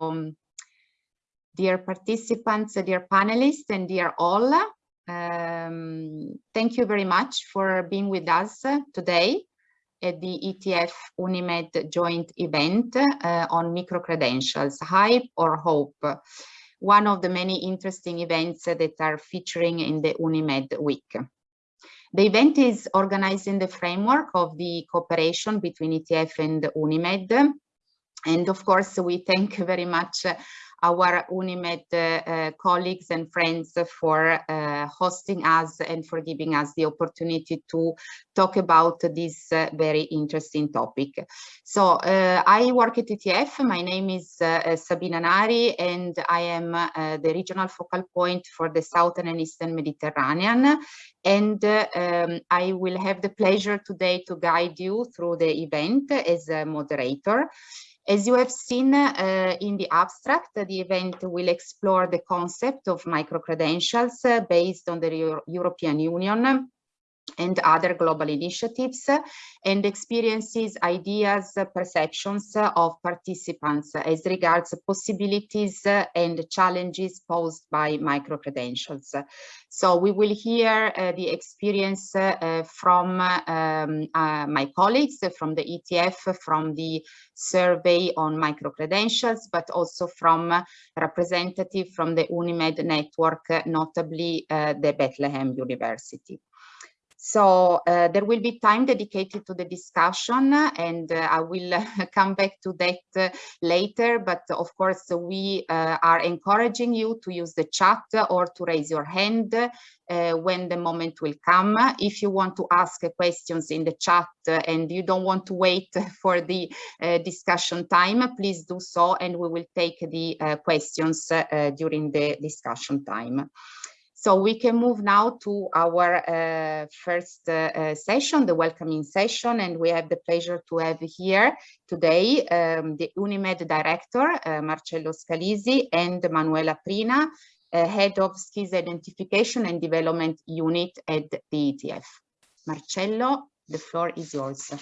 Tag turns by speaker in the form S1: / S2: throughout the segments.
S1: um, dear participants, dear panelists, and dear all, um, thank you very much for being with us today at the ETF UNIMED joint event uh, on micro-credentials, hype or hope, one of the many interesting events that are featuring in the UNIMED week. The event is organized in the framework of the cooperation between ETF and UNIMED. And of course, we thank very much our UNIMED uh, colleagues and friends for uh, hosting us and for giving us the opportunity to talk about this uh, very interesting topic. So uh, I work at ETF. My name is uh, Sabina Nari and I am uh, the regional focal point for the Southern and Eastern Mediterranean. And um, I will have the pleasure today to guide you through the event as a moderator. As you have seen uh, in the abstract, the event will explore the concept of micro-credentials uh, based on the Euro European Union and other global initiatives and experiences, ideas, perceptions of participants as regards possibilities and challenges posed by micro-credentials. So we will hear uh, the experience uh, from um, uh, my colleagues from the ETF, from the survey on micro-credentials, but also from representative from the UNIMED network, notably uh, the Bethlehem University. So uh, there will be time dedicated to the discussion and uh, I will come back to that uh, later. But of course, we uh, are encouraging you to use the chat or to raise your hand uh, when the moment will come. If you want to ask questions in the chat and you don't want to wait for the discussion time, please do so and we will take the questions during the discussion time. So we can move now to our uh, first uh, uh, session, the welcoming session, and we have the pleasure to have here today um, the UNIMED director, uh, Marcello Scalisi, and Manuela Prina, uh, head of skills identification and development unit at the ETF. Marcello, the floor is yours.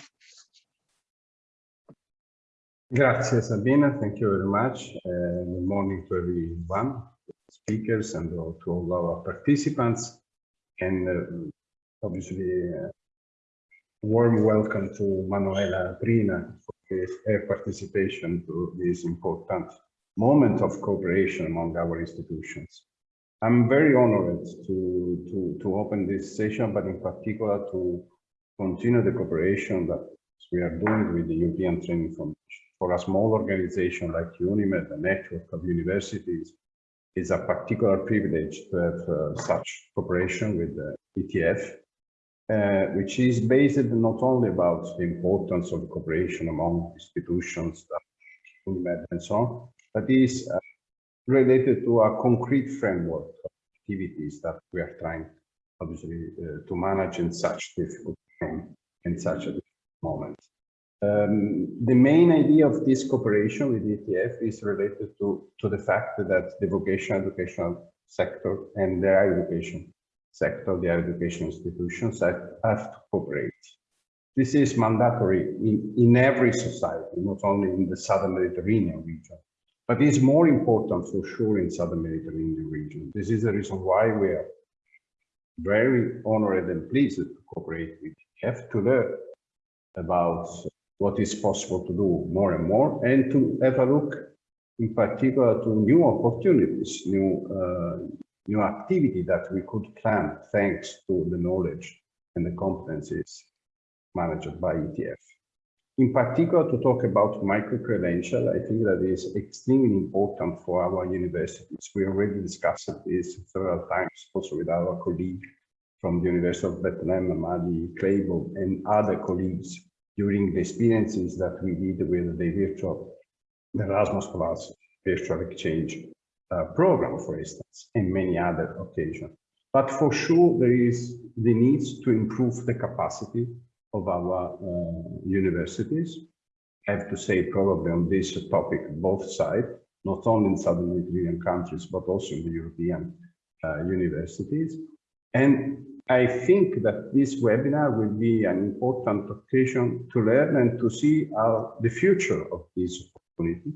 S2: Grazie Sabina, thank you very much. Uh, good morning to everyone speakers and to all our participants. And uh, obviously, uh, warm welcome to Manuela Prina for her participation to this important moment of cooperation among our institutions. I'm very honored to, to, to open this session, but in particular to continue the cooperation that we are doing with the European Training Foundation. For a small organization like UNIMED, a network of universities, is a particular privilege to have uh, such cooperation with the ETF, uh, which is based not only about the importance of cooperation among institutions, and so on, but is uh, related to a concrete framework of activities that we are trying, obviously, uh, to manage in such difficult time, in such a moment. Um, the main idea of this cooperation with ETF is related to, to the fact that the vocational educational sector and the higher education sector, the higher education institutions have, have to cooperate. This is mandatory in, in every society, not only in the Southern Mediterranean region, but it's more important for sure in Southern Mediterranean region. This is the reason why we are very honored and pleased to cooperate with ETF to learn about what is possible to do more and more, and to have a look in particular to new opportunities, new, uh, new activity that we could plan thanks to the knowledge and the competencies managed by ETF. In particular, to talk about micro-credential, I think that is extremely important for our universities. We already discussed this several times also with our colleague from the University of Bethlehem, Amadi Kleibo, and other colleagues during the experiences that we did with the virtual the Erasmus Plus virtual exchange uh, program, for instance, and many other occasions. But for sure, there is the need to improve the capacity of our uh, universities. I have to say probably on this topic, both sides, not only in Southern Mediterranean countries, but also in the European uh, universities. And I think that this webinar will be an important occasion to learn and to see how the future of this opportunity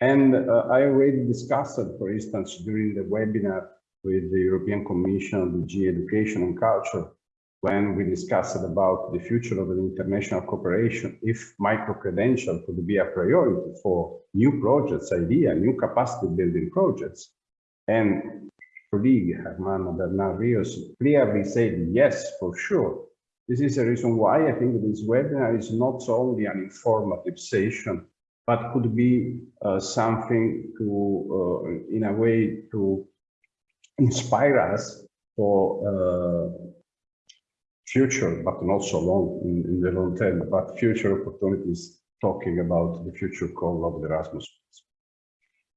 S2: And uh, I already discussed for instance, during the webinar with the European Commission, the DG Education and Culture, when we discussed about the future of the international cooperation, if micro-credential could be a priority for new projects, idea, new capacity building projects. And colleague Hermano Bernal Rios clearly said, yes, for sure. This is the reason why I think this webinar is not only an informative session, but could be uh, something to, uh, in a way, to inspire us for uh, future, but not so long in, in, the long term, but future opportunities talking about the future call of the Erasmus.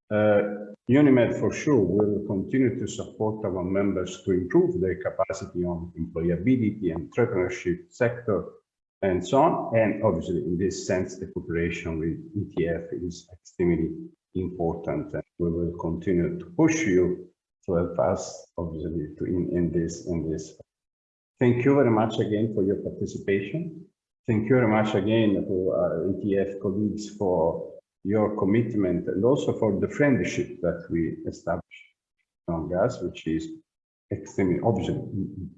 S2: Uh, UNIMED for sure will continue to support our members to improve their capacity on employability, entrepreneurship sector, and so on. And obviously, in this sense, the cooperation with ETF is extremely important, and we will continue to push you to help us, obviously, to in, in this in this. Thank you very much again for your participation. Thank you very much again to our ETF colleagues for your commitment and also for the friendship that we established among us, which is extremely obviously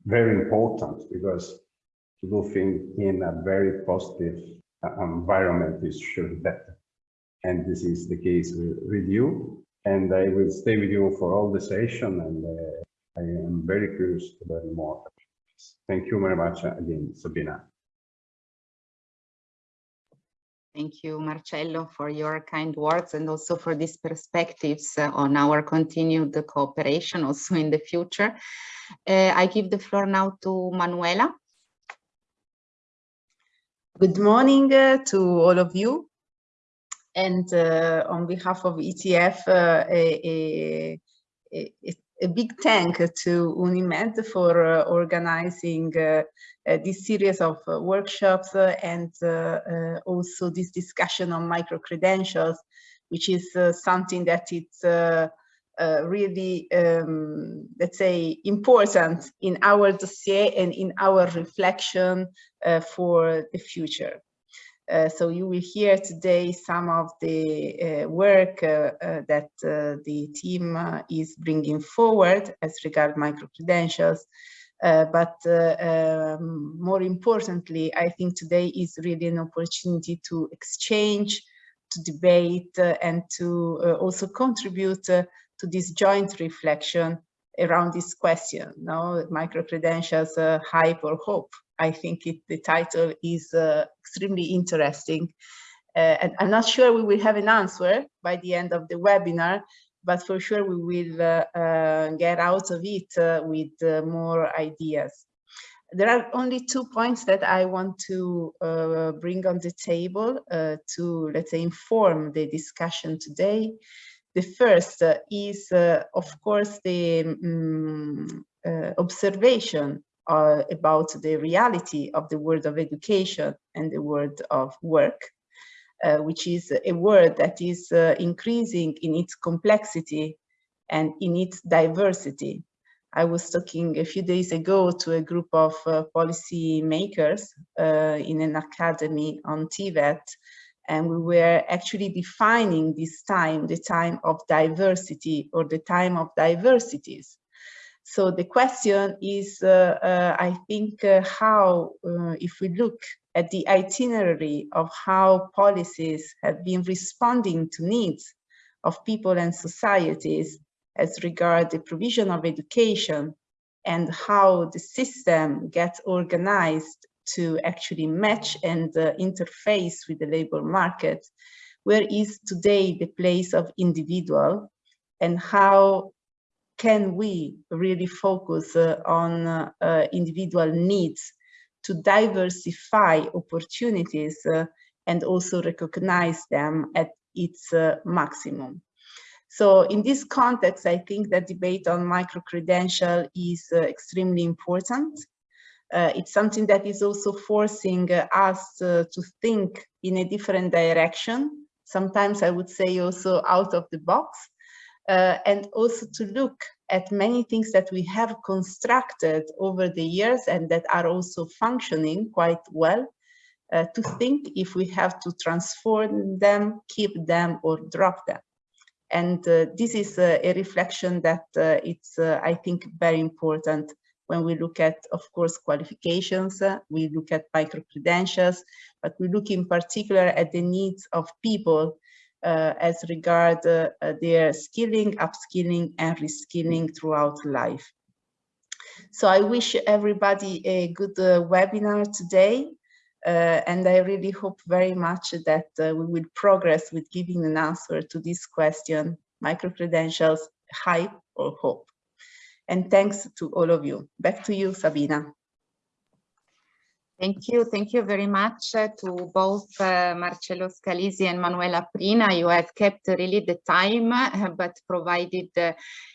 S2: very important because to do things in a very positive uh, environment is sure better. And this is the case with, you. And I will stay with you for all the session and uh, I am very curious to learn more. Thank you very much again, Sabina.
S1: Thank you, Marcello, for your kind words and also for these perspectives uh, on our continued cooperation also in the future. Uh, I give the floor now to Manuela.
S3: Good morning uh, to all of you. And uh, on behalf of ETF, uh, a, a, a, big thank to UNIMED for uh, organizing uh, uh, this series of workshops and also this discussion on micro-credentials, which is something that it's uh, really, um, let's say, important in our dossier and in our reflection uh, for the future. Uh, so you will hear today some of the uh, work uh, that the team is bringing forward as regard micro-credentials. but um, more importantly, I think today is really an opportunity to exchange, to debate, and to also contribute to this joint reflection around this question, no micro-credentials, uh, hype or hope. I think it, the title is uh, extremely interesting. Uh, and I'm not sure we will have an answer by the end of the webinar, but for sure we will uh, uh, get out of it uh, with more ideas. There are only two points that I want to bring on the table to, let's say, inform the discussion today. The first uh, is, uh, of course, the um, uh, observation about the reality of the world of education and the world of work, uh, which is a world that is uh, increasing in its complexity and in its diversity. I was talking a few days ago to a group of uh, policy makers in an academy on TVET and we were actually defining this time, the time of diversity or the time of diversities. So the question is, uh, uh, I think, uh, how, if we look at the itinerary of how policies have been responding to needs of people and societies as regard the provision of education and how the system gets organized to actually match and uh, interface with the labor market, where is today the place of individual and how can we really focus uh, on uh, uh individual needs to diversify opportunities uh, and also recognize them at its uh, maximum. So in this context, I think that debate on micro-credential is extremely important uh, it's something that is also forcing uh, us uh, to think in a different direction. Sometimes I would say also out of the box uh, and also to look at many things that we have constructed over the years and that are also functioning quite well uh, to think if we have to transform them, keep them or drop them. And uh, this is a, a reflection that uh, it's, uh, I think, very important when we look at, of course, qualifications, uh, we look at micro-credentials, but we look in particular at the needs of people uh, as regard uh, their skilling, upskilling, and reskilling throughout life. So I wish everybody a good webinar today. Uh, and I really hope very much that uh, we will progress with giving an answer to this question, micro-credentials, hype or hope. And thanks to all of you. Back to you, Sabina.
S1: Thank you. Thank you very much uh, to both uh, Marcello Scalisi and Manuela Prina. You have kept really the time, but provided uh,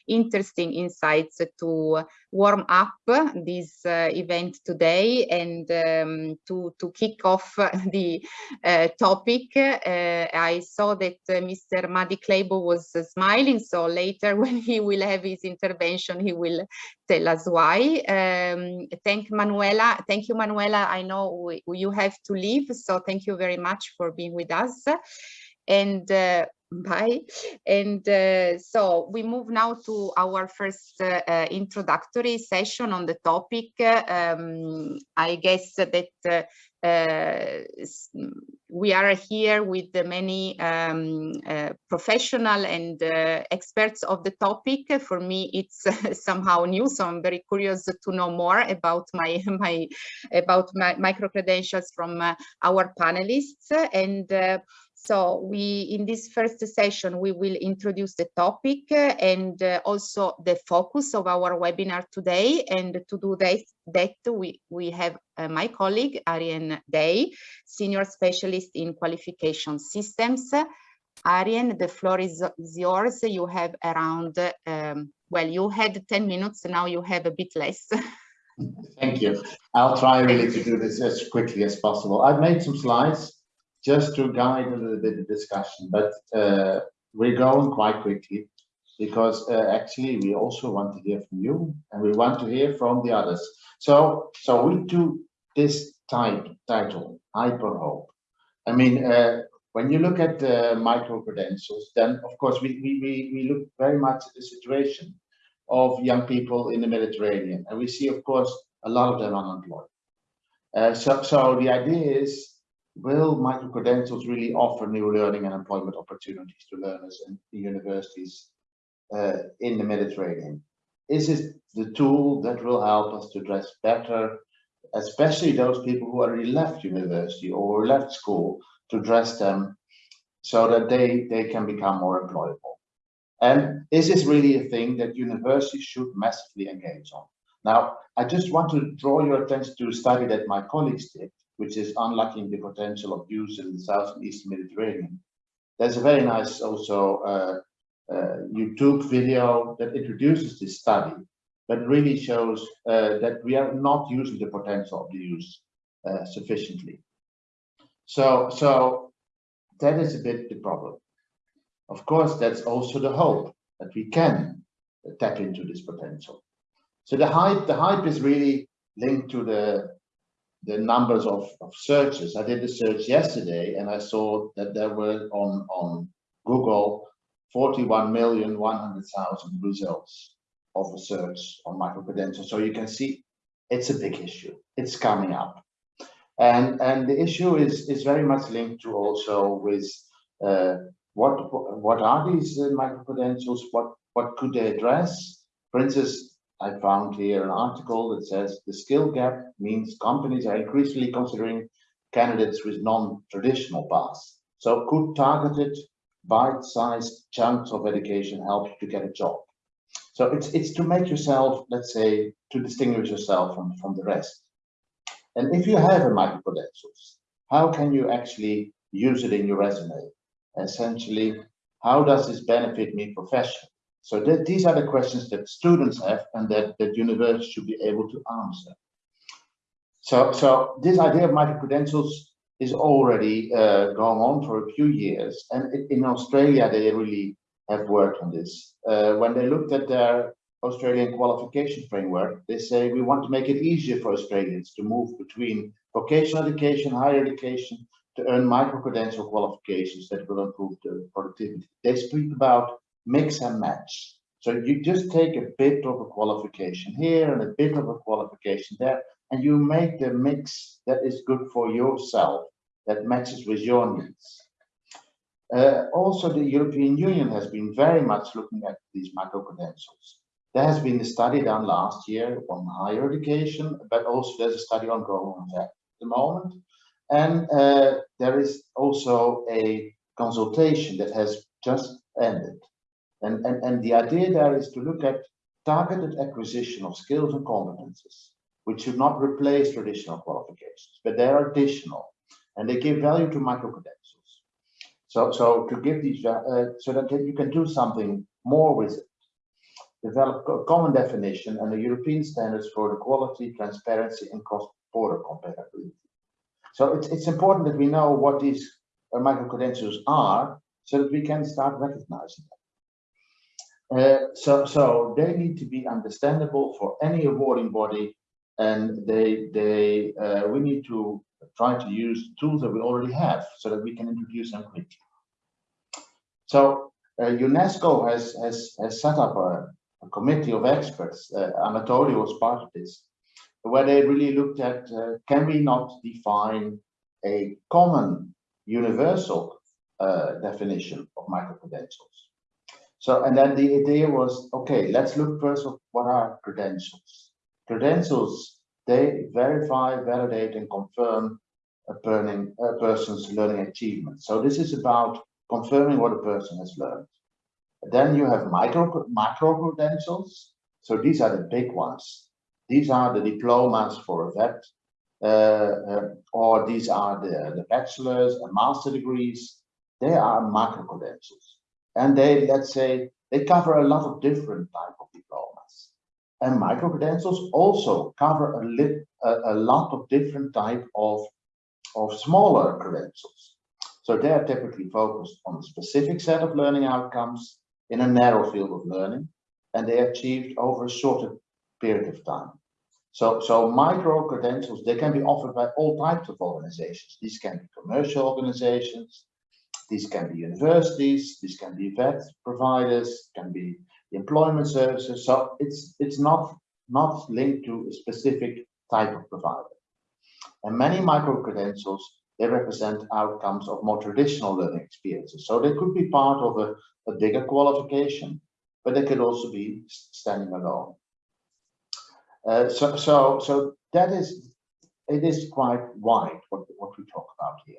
S1: interesting insights to warm up this uh, event today and um, to, to kick off the uh, topic. Uh, I saw that Mr. Madi Kleibo was smiling, so later when he will have his intervention, he will tell us why. Um, thank Manuela. Thank you, Manuela. I know we, you have to leave, so thank you very much for being with us. And uh, Bye. And uh, so we move now to our first uh, uh, introductory session on the topic. Um, I guess that uh, uh, we are here with many um, uh, professional and experts of the topic. For me, it's somehow new, so I'm very curious to know more about my my about my micro credentials from our panelists and. So we, in this first session, we will introduce the topic and uh, also the focus of our webinar today. And to do that, that we, we have uh, my colleague, Arjen Deij, Senior Specialist in Qualification Systems. Arjen, the floor is, is yours. You have around, um, well, you had 10 minutes, now you have a bit less.
S4: Thank you. I'll try really to do this as quickly as possible. I've made some slides just to guide a little bit the discussion, but uh, we're going quite quickly because uh, actually we also want to hear from you and we want to hear from the others. So, so we do this type title, Hype or Hope. I mean, uh, when you look at the micro credentials, then of course we, we, we, we look very much at the situation of young people in the Mediterranean. And we see, of course, a lot of them unemployed. Uh, so, so the idea is will micro-credentials really offer new learning and employment opportunities to learners and universities uh, in the Mediterranean? Is it the tool that will help us to address better, especially those people who already left university or left school, to address them so that they, they can become more employable? And is this really a thing that universities should massively engage on? Now, I just want to draw your attention to a study that my colleagues did, which is unlocking the potential of use in the south and eastern Mediterranean. There's a very nice also uh, uh, YouTube video that introduces this study, but really shows uh, that we are not using the potential of the use uh, sufficiently. So, so that is a bit the problem. Of course, that's also the hope that we can tap into this potential. So the hype, the hype is really linked to the the numbers of, of searches. I did the search yesterday and I saw that there were on, on Google 41,100,000 results of a search on micro-credentials. So you can see it's a big issue. It's coming up. And, and the issue is, is very much linked to also with uh, what, what are these uh, micro-credentials? What, what could they address? For instance, I found here an article that says the skill gap means companies are increasingly considering candidates with non-traditional paths. So could targeted bite-sized chunks of education help you to get a job? So it's, it's to make yourself, let's say, to distinguish yourself from, from the rest. And if you have a micro-credentials, how can you actually use it in your resume? Essentially, how does this benefit me professionally? So these are the questions that students have and that, that universities should be able to answer. So, so this idea of micro-credentials is already uh, going on for a few years. And in Australia, they really have worked on this. Uh, when they looked at their Australian qualification framework, they say we want to make it easier for Australians to move between vocational education, higher education, to earn micro-credential qualifications that will improve the productivity. They speak about mix and match. So you just take a bit of a qualification here and a bit of a qualification there, and you make the mix that is good for yourself, that matches with your needs. Uh, also, the European Union has been very much looking at these micro-credentials. There has been a study done last year on higher education, but also there's a study ongoing at the moment. And uh, there is also a consultation that has just ended. And, and, and the idea there is to look at targeted acquisition of skills and competences, which should not replace traditional qualifications, but they're additional and they give value to micro-credentials. So, so to give these, uh, so that you can do something more with it. Develop a common definition and the European standards for the quality, transparency, and cross-border compatibility. So it's, it's important that we know what these uh, micro-credentials are so that we can start recognizing them. Uh, so, so they need to be understandable for any awarding body and they, they, uh, we need to try to use tools that we already have so that we can introduce them quickly. So uh, UNESCO has, has, has set up a, a committee of experts, uh, Anatoly was part of this, where they really looked at, uh, can we not define a common universal uh, definition of micro-credentials? So, and then the idea was, okay, let's look first of what are credentials. Credentials, they verify, validate, and confirm a, burning, a person's learning achievement. So this is about confirming what a person has learned. Then you have micro, macro credentials. So these are the big ones. These are the diplomas for a vet, uh, uh, or these are the, the bachelor's and master degrees. They are macro credentials. And they, let's say, they cover a lot of different type of diplomas. And micro credentials also cover a, lit, a, a lot of different type of, of smaller credentials. So they are typically focused on a specific set of learning outcomes in a narrow field of learning, and they achieved over a shorter period of time. So, so micro credentials, they can be offered by all types of organizations. These can be commercial organizations, these can be universities, these can be vet providers, can be employment services. So it's it's not not linked to a specific type of provider. And many micro credentials they represent outcomes of more traditional learning experiences. So they could be part of a, a bigger qualification, but they could also be standing alone. Uh, so, so, so that is, it is quite wide what, what we talk about here.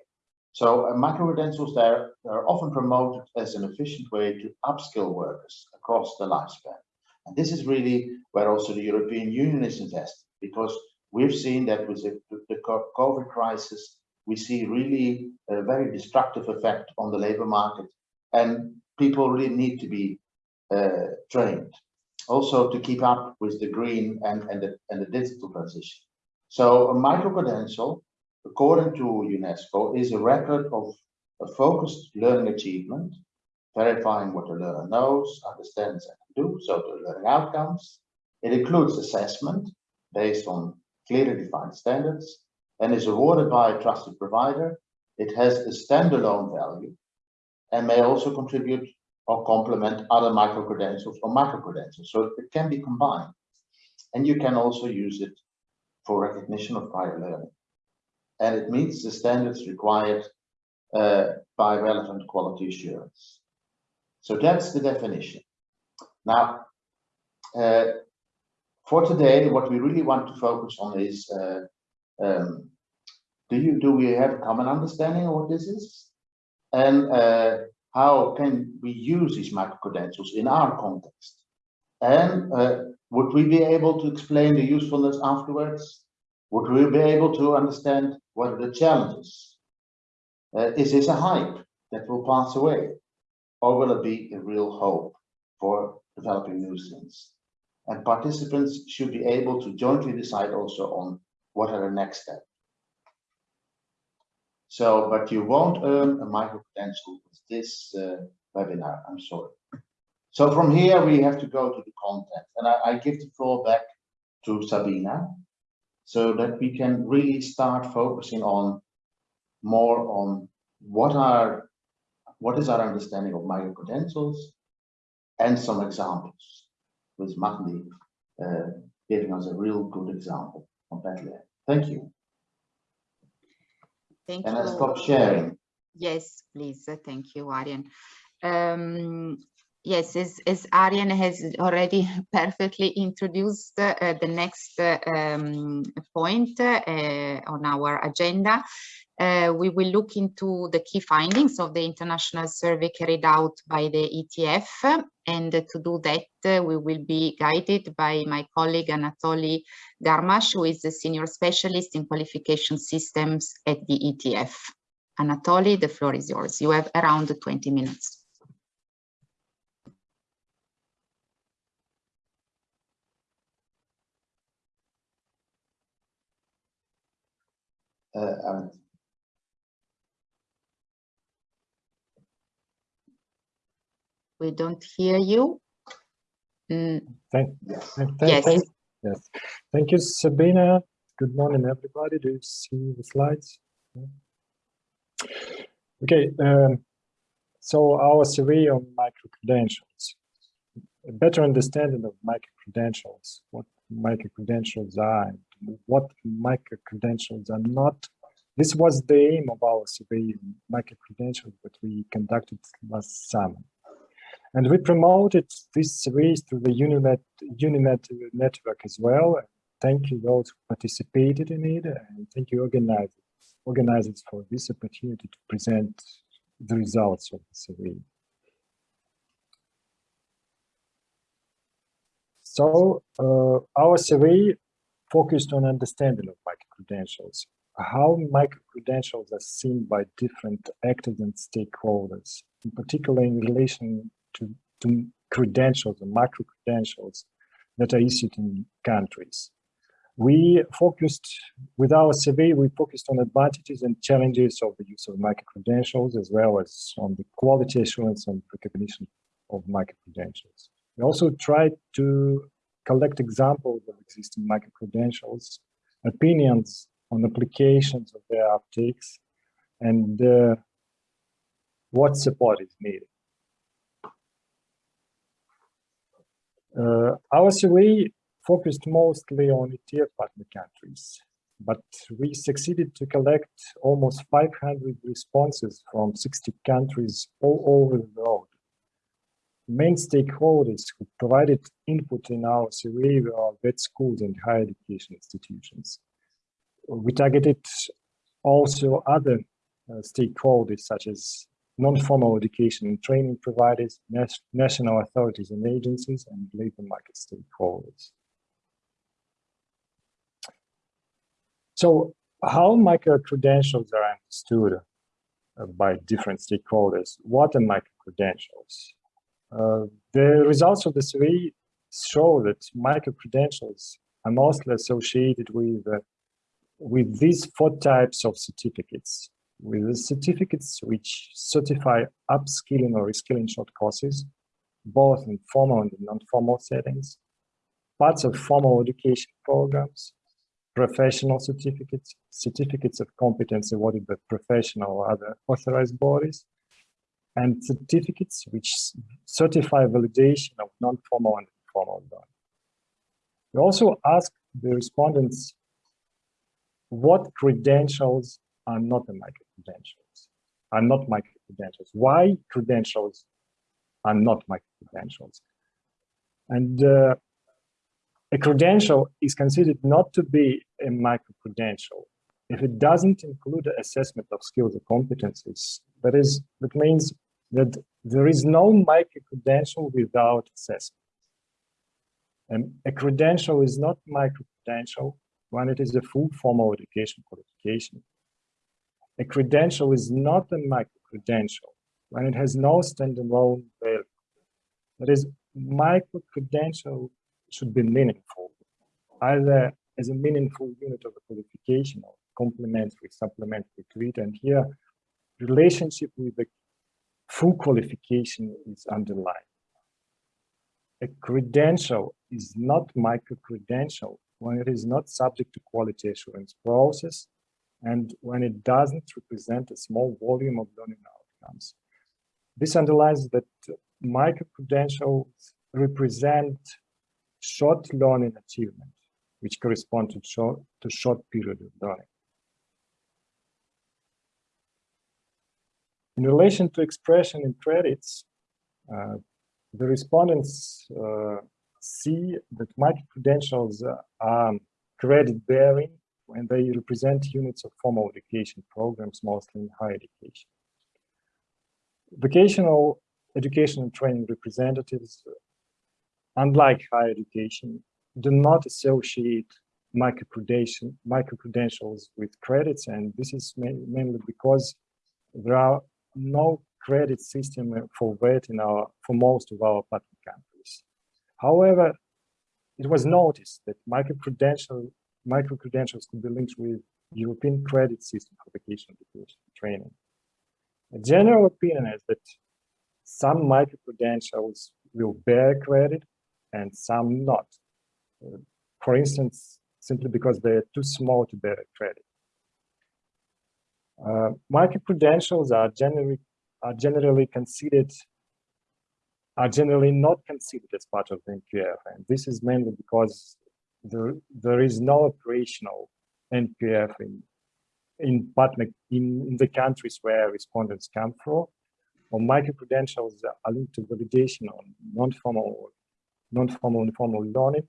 S4: So uh, micro-credentials there are often promoted as an efficient way to upskill workers across the lifespan. And this is really where also the European Union is invested, because we've seen that with the, the COVID crisis, we see really a very destructive effect on the labor market and people really need to be uh, trained also to keep up with the green and, and, the, and the digital transition. So a micro-credential, according to UNESCO, is a record of a focused learning achievement, verifying what the learner knows, understands, and can do, so the learning outcomes. It includes assessment based on clearly defined standards and is awarded by a trusted provider. It has a standalone value and may also contribute or complement other micro-credentials or micro-credentials. So it can be combined. And you can also use it for recognition of prior learning. And it meets the standards required uh, by relevant quality assurance. So that's the definition. Now, uh, for today, what we really want to focus on is, uh, um, do you do we have a common understanding of what this is? And uh, how can we use these micro-credentials in our context? And uh, would we be able to explain the usefulness afterwards? Would we be able to understand what are the challenges? Uh, is this a hype that will pass away? Or will it be a real hope for developing new things? And participants should be able to jointly decide also on what are the next steps. So, but you won't earn a micro credential with this uh, webinar, I'm sorry. So from here, we have to go to the content and I, I give the floor back to Sabina so that we can really start focusing on more on what are what is our understanding of micro credentials and some examples with Magni uh, giving us a real good example on Bethlehem. Thank you.
S1: Thank you.
S4: And I
S1: you.
S4: stop sharing.
S1: Yes, please. Thank you, Arjen. Um, yes, as, as Arjen has already perfectly introduced uh, the next uh, um, point uh, on our agenda, uh, we will look into the key findings of the international survey carried out by the ETF. And to do that, uh, we will be guided by my colleague Anatoly Garmash, who is a senior specialist in qualification systems at the ETF. Anatoly, the floor is yours. You have around 20 minutes.
S4: And
S1: We don't hear you. Mm,
S5: Thank,
S4: yes.
S5: thank, thank-
S1: Yes.
S5: thank- yes. Thank you, Sabina. Good morning, everybody. Do you see the slides? Okay, um, so our survey on micro-credentials. A better understanding of micro-credentials, what micro-credentials are, what micro-credentials are not. This was the aim of our survey micro-credentials that we conducted last summer. And we promoted this series through the UNIMED, UNIMED network as well. Thank you those who participated in it and thank you organizers, organizers for this opportunity to present the results of the survey. So uh, our survey focused on understanding of micro-credentials, how micro-credentials are seen by different actors and stakeholders, in particular in relation to, to credentials and micro credentials that are issued in countries. We focused, with our survey, we focused on advantages and challenges of the use of micro credentials, as well as on the quality assurance and recognition of micro credentials. We also tried to collect examples of existing micro credentials, opinions on applications of their uptakes, and uh, what support is needed. Uh, our survey focused mostly on ETF partner countries, but we succeeded to collect almost 500 responses from 60 countries all over the world. Main stakeholders who provided input in our survey were vet schools and higher education institutions. We targeted also other uh, stakeholders such as non-formal education and training providers, national authorities and agencies, and labor market stakeholders. So how micro-credentials are understood uh, by different stakeholders? What are micro-credentials? Uh, the results of the survey show that micro-credentials are mostly associated with, uh, with these four types of certificates. With the certificates which certify upskilling or reskilling short courses, both in formal and non-formal settings, parts of formal education programs, professional certificates, certificates of competence awarded by professional or other authorized bodies, and certificates which certify validation of non-formal and formal learning. We also asked the respondents what credentials are not the micro-credentials, are not micro-credentials. Why credentials are not micro-credentials? And uh, a credential is considered not to be a micro-credential if it doesn't include assessment of skills or competencies. That is, that means that there is no micro-credential without assessment. And a credential is not micro-credential when it is a full formal education qualification. A credential is not a micro-credential when it has no standalone value. That is, micro-credential should be meaningful, either as a meaningful unit of a qualification or complementary, supplementary to it. And here, relationship with the full qualification is underlined. A credential is not micro-credential when it is not subject to quality assurance process and when it doesn't represent a small volume of learning outcomes. This underlines that micro-credentials represent short learning achievement, which correspond to short, to short period of learning. In relation to expression in credits, uh, the respondents uh, see that micro-credentials are credit-bearing when they represent units of formal education programs, mostly in higher education. Vocational education and training representatives, unlike higher education, do not associate micro-credentials micro with credits, and this is mainly because there are no credit system for VET in our for most of our partner countries. However, it was noticed that micro-credential micro-credentials could be linked with European credit system for vocational education training. A general opinion is that some micro-credentials will bear credit and some not. Uh, for instance, simply because they're too small to bear credit. Uh, micro-credentials are generally are generally considered are generally not considered as part of the NQF, and this is mainly because there there is no operational NQF in in partner in, in the countries where respondents come from, or micro-credentials are linked to validation on non-formal non-formal informal learning,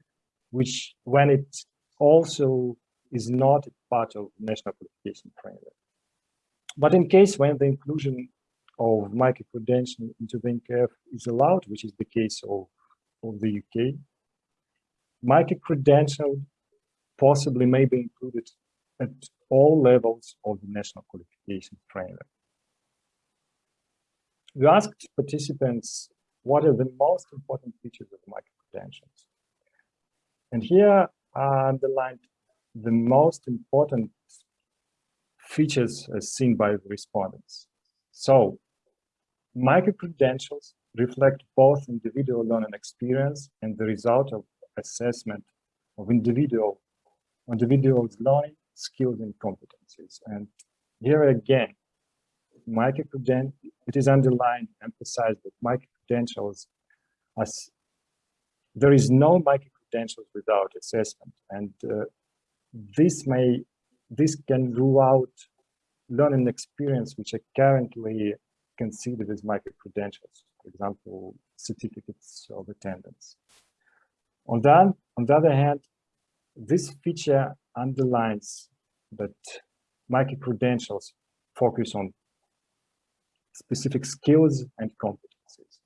S5: which when it also is not part of national qualification framework. But in case when the inclusion of micro-credential into the NQF is allowed, which is the case of, of the UK, micro-credential possibly may be included at all levels of the national qualification framework. We asked participants what are the most important features of micro-credentials. And here are underlined the most important features as seen by the respondents. So, micro-credentials reflect both individual learning experience and the result of assessment of individual individuals' learning skills and competencies. And here again, micro-credentials, it is underlined, emphasized that micro-credentials as there is no micro-credentials without assessment. And uh, this may this can rule out learning experience which are currently considered as micro-credentials, for example, certificates of attendance. On, that, on the other hand, this feature underlines that micro-credentials focus on specific skills and competencies.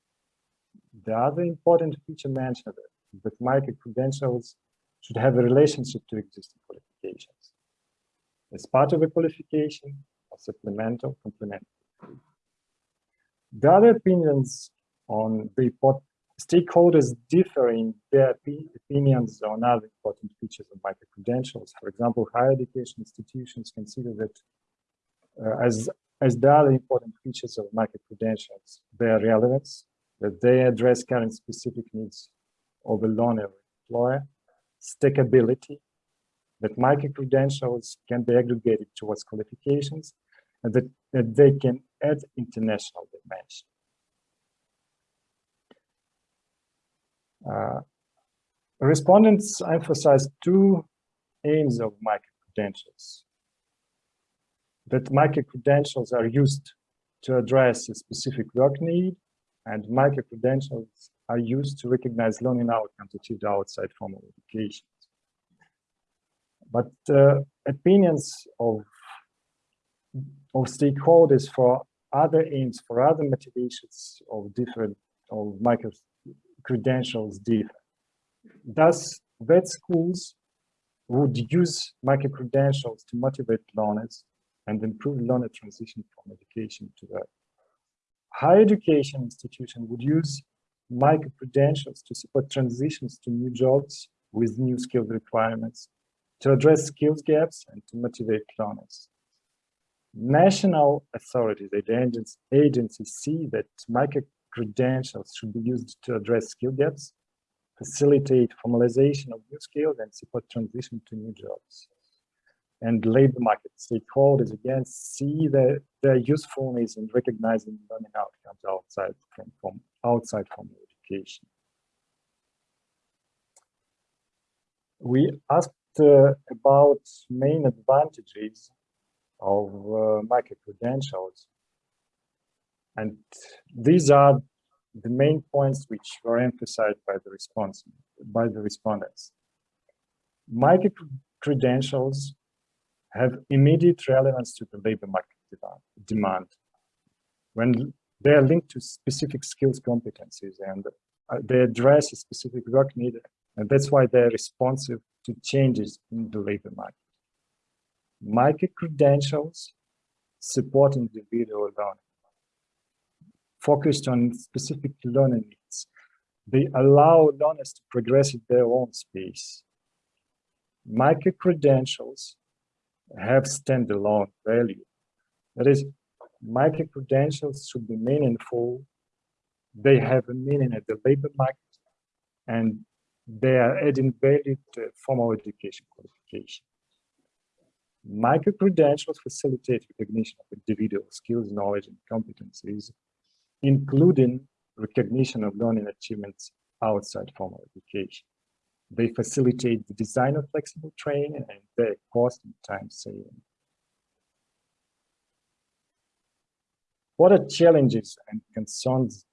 S5: The other important feature mentioned is that micro-credentials should have a relationship to existing qualifications. As part of a qualification, or supplemental, complementary. The other opinions on the stakeholders differ in their opinions on other important features of micro-credentials. For example, higher education institutions consider that uh, as, as the other important features of micro-credentials, their relevance, that they address current specific needs of a learner employer, stackability, that micro-credentials can be aggregated towards qualifications, and that, that they can add international dimension. Uh, respondents emphasize two aims of micro-credentials. That micro-credentials are used to address a specific work need, and micro-credentials are used to recognize learning outcomes achieved outside formal education. But uh, opinions of, of stakeholders for other aims, for other motivations of different of micro credentials differ. Thus, vet schools would use micro-credentials to motivate learners and improve learner transition from education to work. Higher education institution would use micro-credentials to support transitions to new jobs with new skill requirements, to address skills gaps and to motivate learners. National authorities, agencies see that micro credentials should be used to address skill gaps, facilitate formalization of new skills, and support transition to new jobs. and labor market stakeholders again see their, their usefulness in recognizing learning outcomes outside from, from outside formal education. We asked about main advantages of uh, micro-credentials. And these are the main points which were emphasized by the response by the respondents. Micro-credentials have immediate relevance to the labor market demand when they are linked to specific skills competencies and uh, they address a specific work need and that's why they're responsive to changes in the labor market. Micro-credentials support individual learning, focused on specific learning needs. They allow learners to progress at their own space. Micro-credentials have standalone value. That is, micro-credentials should be meaningful. They have a meaning at the labor market and they are adding value to formal education qualification. Micro-credentials facilitate recognition of individual skills, knowledge, and competencies, including recognition of learning achievements outside formal education. They facilitate the design of flexible training and their cost and time saving. What are challenges and concerns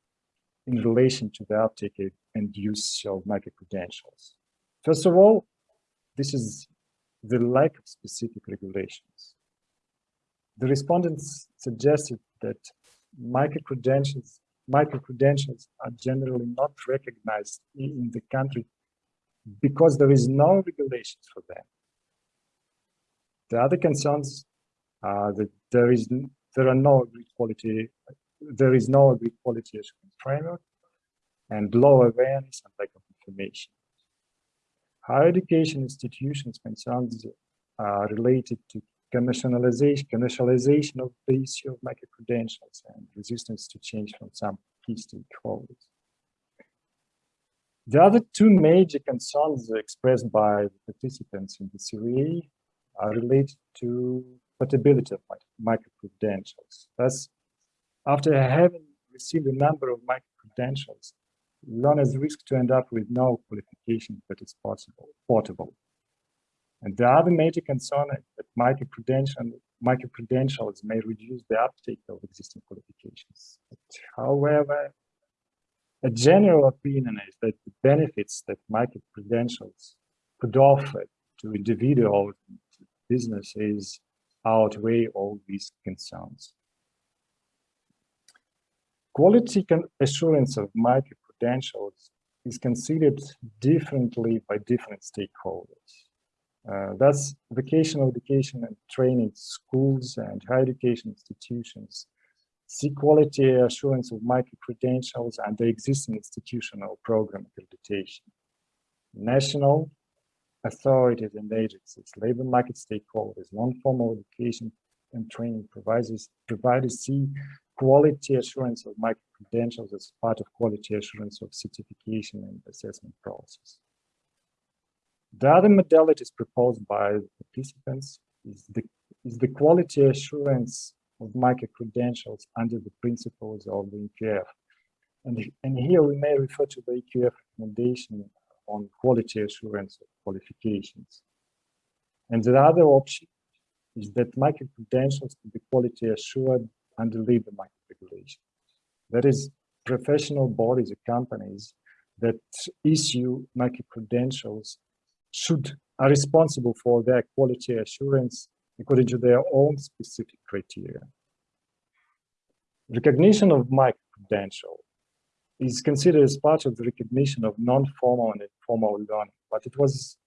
S5: in relation to the uptake and use of micro-credentials? First of all, this is the lack of specific regulations. The respondents suggested that micro-credentials micro-credentials are generally not recognized in the country because there is no regulations for them. The other concerns are that there is there are no agreed quality there is no quality framework and low awareness and lack of information. Higher education institutions concerns are uh, related to commercialization, commercialization of the issue of micro-credentials and resistance to change from some key stakeholders. The other two major concerns expressed by the participants in the survey are related to portability of micro-credentials. Thus, after having received a number of micro-credentials, learners risk to end up with no qualification that is possible, portable. And the other major concern is that micro-credentials micro -credentials may reduce the uptake of existing qualifications. But however, a general opinion is that the benefits that micro-credentials could offer to individuals and to businesses outweigh all these concerns. Quality can assurance of micro-credentials is considered differently by different stakeholders. Uh, thus, vocational education and training schools and higher education institutions see quality assurance of micro-credentials and the existing institutional program accreditation. National authorities and agencies, labor market stakeholders, non-formal education and training providers, providers see quality assurance of micro-credentials as part of quality assurance of certification and assessment process. The other modalities proposed by the participants is the, is the quality assurance of micro-credentials under the principles of the EQF. And, and here we may refer to the EQF recommendation on quality assurance of qualifications. And the other option is that micro-credentials can be quality assured under labor market regulation. That is, professional bodies or companies that issue micro-credentials should are responsible for their quality assurance according to their own specific criteria. Recognition of micro-credential is considered as part of the recognition of non-formal and informal learning, but it was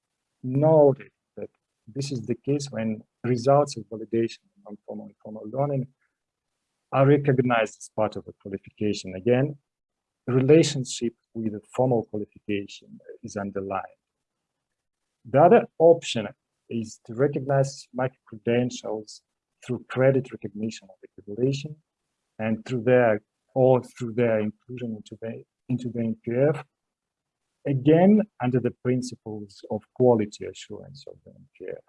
S5: noted that this is the case when results of validation of non-formal and formal learning are recognized as part of a qualification. Again, the relationship with the formal qualification is underlined. The other option is to recognize micro-credentials through credit recognition of accreditation and through their or through their inclusion into the into the NQF, again under the principles of quality assurance of the NQF.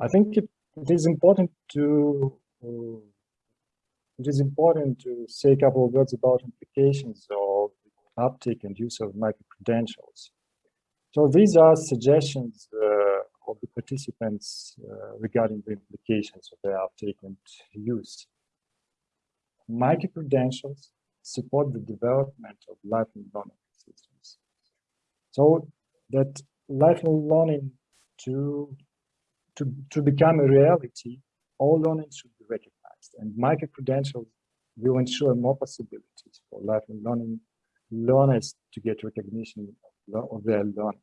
S5: I think it, it is important to uh, it is important to say a couple of words about implications of uptake and use of micro-credentials. So these are suggestions uh, of the participants uh, regarding the implications of their uptake and use. Micro-credentials support the development of lifelong learning systems. So that lifelong learning to, to, to become a reality, all learning should be recognized. And micro-credentials will ensure more possibilities for lifelong learning learners to get recognition of, their learning.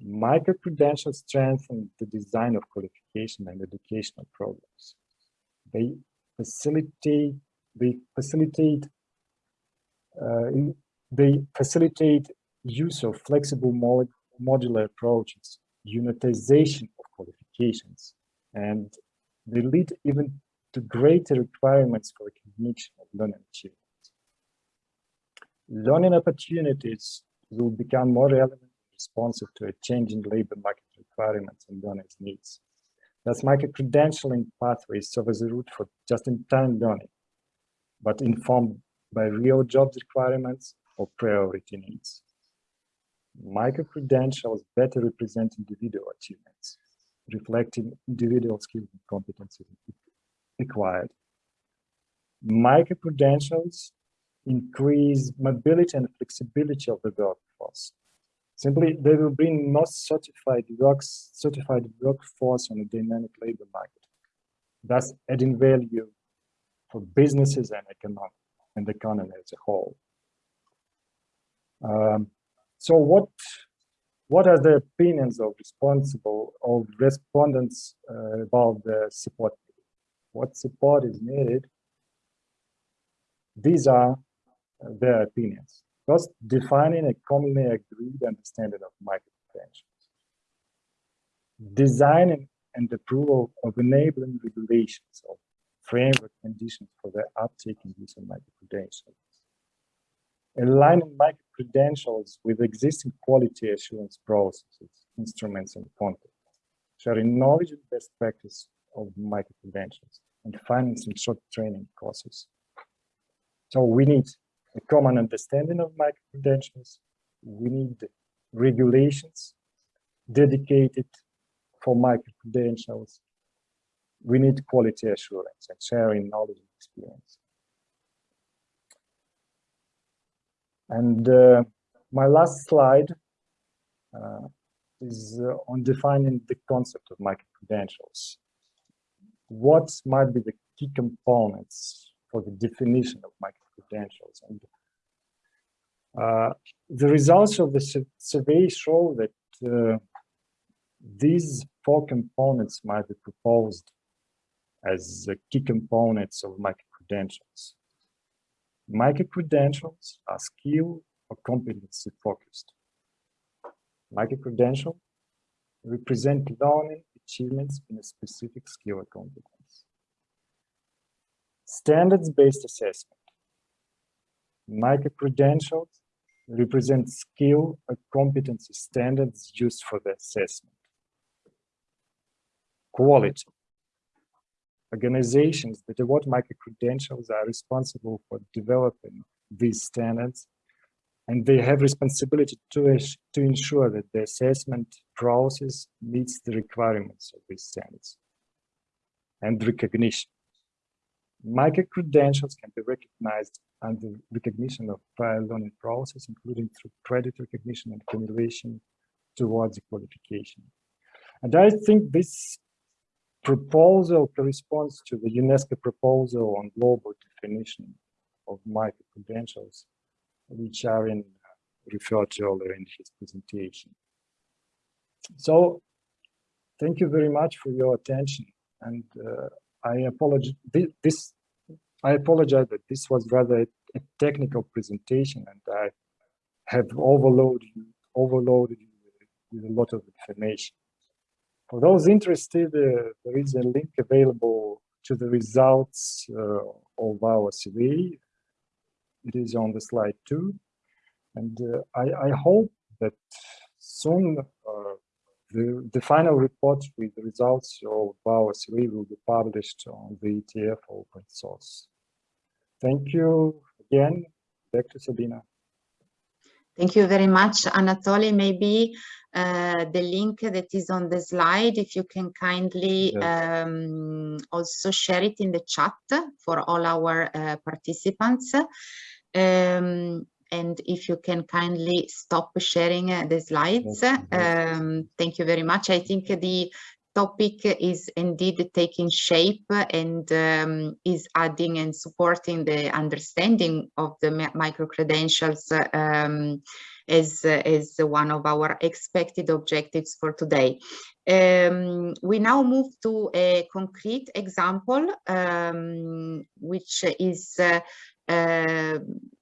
S5: Micro-credentials strengthen the design of qualification and educational programs. They facilitate, they facilitate, uh, they facilitate use of flexible modular approaches, unitization of qualifications, and they lead even to greater requirements for recognition of learning achievements. Learning opportunities will become more relevant and responsive to a changing labor market requirements and learners' needs. Thus, micro-credentialing pathways serve as a route for just-in-time learning, but informed by real jobs requirements or priority needs. Micro-credentials better represent individual achievements, reflecting individual skills and competencies required. Micro-credentials increase mobility and flexibility of the workforce. Simply, they will bring more certified work, certified workforce on a dynamic labor market, thus adding value for businesses and economic and the economy as a whole. Um, so what what are the opinions of responsible of respondents uh, about the support? What support is needed? These are their opinions. First, defining a commonly agreed understanding of micro-credentials. Designing and approval of enabling regulations of framework conditions for the uptake and use of micro-credentials. Aligning micro-credentials with existing quality assurance processes, instruments, and content. Sharing knowledge and best practice of micro-credentials and financing short training courses. So we need a common understanding of micro-credentials. We need regulations dedicated for micro-credentials. We need quality assurance and sharing knowledge and experience. And uh, my last slide uh, is uh, on defining the concept of micro-credentials. What might be the key components for the definition of micro credentials. And uh, the results of the survey show that uh, these four components might be proposed as key components of micro-credentials. Micro-credentials are skill or competency focused. Micro-credential represent learning achievements in a specific skill or competence. Standards-based assessment Micro-credentials represent skill or competency standards used for the assessment. Quality. Organizations that award micro-credentials are responsible for developing these standards and they have responsibility to, to ensure that the assessment process meets the requirements of these standards. And recognition. Micro-credentials can be recognized under recognition of prior learning process, including through credit recognition and accumulation towards qualification. And I think this proposal corresponds to the UNESCO proposal on global definition of micro-credentials, which Arjen referred to earlier in his presentation. So thank you very much for your attention. And uh, I apologize. This I apologize that this was rather a technical presentation and I have overloaded you, overloaded with a lot of information. For those interested, uh, there is a link available to the results uh, of our survey. It is on the slide too. And uh, I, I, hope that soon uh, the, the final report with the results of our survey will be published on the ETF open source. Thank you again. Back to Sabina.
S1: Thank you very much, Anatoly. Maybe uh, the link that is on the slide, if you can kindly
S5: Yes.
S1: um, also share it in the chat for all our uh, participants. Um, and if you can kindly stop sharing uh, the slides. Um, thank you very much. I think the topic is indeed taking shape and um, is adding and supporting the understanding of the micro-credentials um, as, as one of our expected objectives for today. Um, we now move to a concrete example, um, which is uh, uh,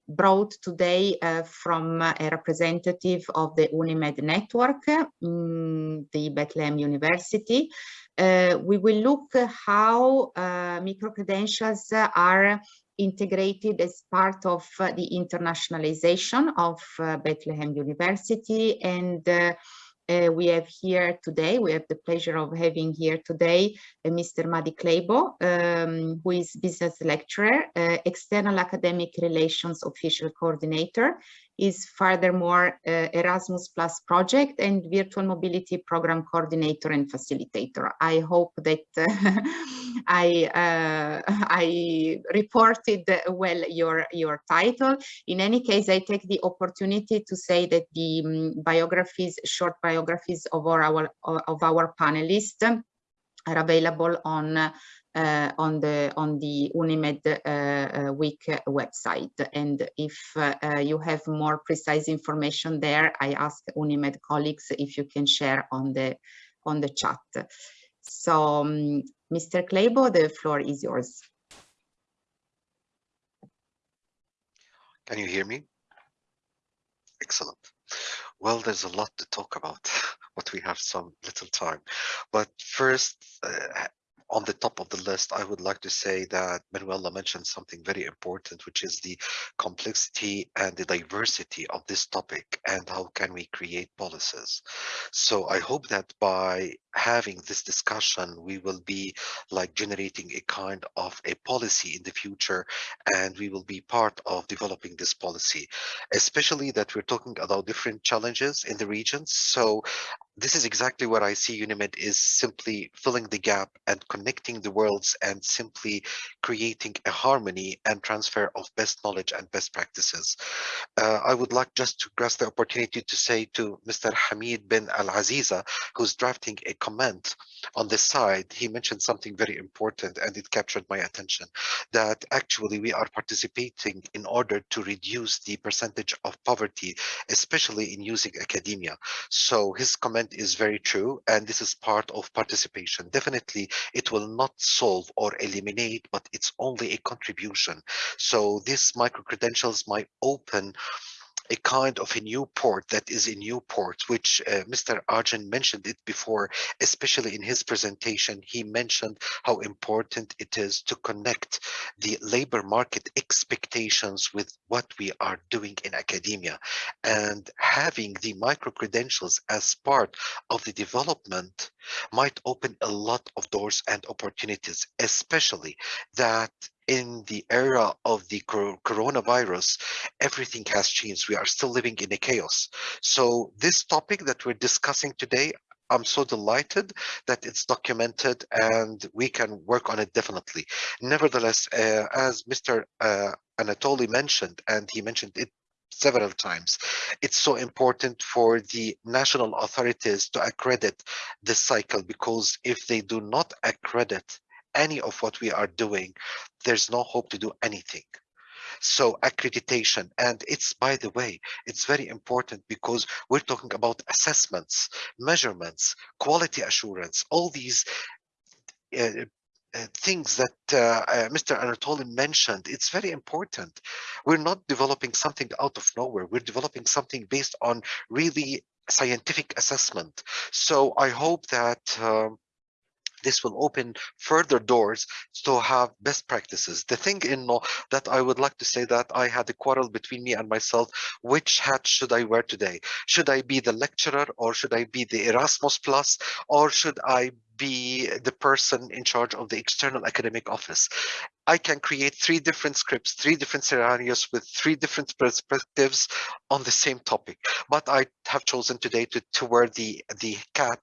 S1: brought today uh, from a representative of the UNIMED network, mm, the Bethlehem University. Uh, we will look how uh, micro-credentials are integrated as part of uh, the internationalization of uh, Bethlehem University and uh, we have here today, we have the pleasure of having here today uh, Mr. Fadi Kleibo, um, who is business lecturer, uh, external academic relations official coordinator, is furthermore uh, Erasmus Plus project and virtual mobility program coordinator and facilitator. I hope that uh, I, uh, I reported well your, your title. In any case, I take the opportunity to say that the um, biographies, short biographies of our, of our panelists are available on uh, on the on the Unimed uh, uh, Week website. And if uh, uh, you have more precise information there, I ask Unimed colleagues if you can share on the on the chat. So, um, Mr. Kleibo, the floor is yours.
S6: Can you hear me? Excellent. Well, there's a lot to talk about, but we have some little time. But first, uh, on the top of the list, I would like to say that Manuela mentioned something very important, which is the complexity and the diversity of this topic and how can we create policies. So I hope that by having this discussion, we will be like generating a kind of a policy in the future, and we will be part of developing this policy, especially that we're talking about different challenges in the regions. So this is exactly what I see UNIMED is simply filling the gap and connecting the worlds and simply creating a harmony and transfer of best knowledge and best practices. Uh, I would like just to grasp the opportunity to say to Mr. Hamid bin Al-Aziza, who's drafting a comment on the side, he mentioned something very important and it captured my attention, that actually we are participating in order to reduce the percentage of poverty, especially in using academia. So his comment is very true, and this is part of participation. Definitely, it will not solve or eliminate, but it's only a contribution. So these micro-credentials might open a kind of a new port that is a new port, which uh, Mr. Arjen mentioned it before, especially in his presentation. He mentioned how important it is to connect the labor market expectations with what we are doing in academia. And having the micro credentials as part of the development might open a lot of doors and opportunities, especially that in the era of the coronavirus, everything has changed. We are still living in a chaos. So this topic that we're discussing today, I'm so delighted that it's documented and we can work on it definitely. Nevertheless, uh, as Mr. Uh, Anatoly mentioned, and he mentioned it several times. It's so important for the national authorities to accredit this cycle because if they do not accredit any of what we are doing, there's no hope to do anything. So accreditation, and it's, by the way, it's very important because we're talking about assessments, measurements, quality assurance, all these uh, uh, things that uh, uh, Mr. Anatoly mentioned, it's very important. We're not developing something out of nowhere. We're developing something based on really scientific assessment. So I hope that um, this will open further doors to have best practices. The thing in know that I would like to say that I had a quarrel between me and myself. Which hat should I wear today? Should I be the lecturer or should I be the Erasmus Plus or should I be the person in charge of the external academic office. I can create three different scripts, three different scenarios with three different perspectives on the same topic. But I have chosen today to, to wear the, the cat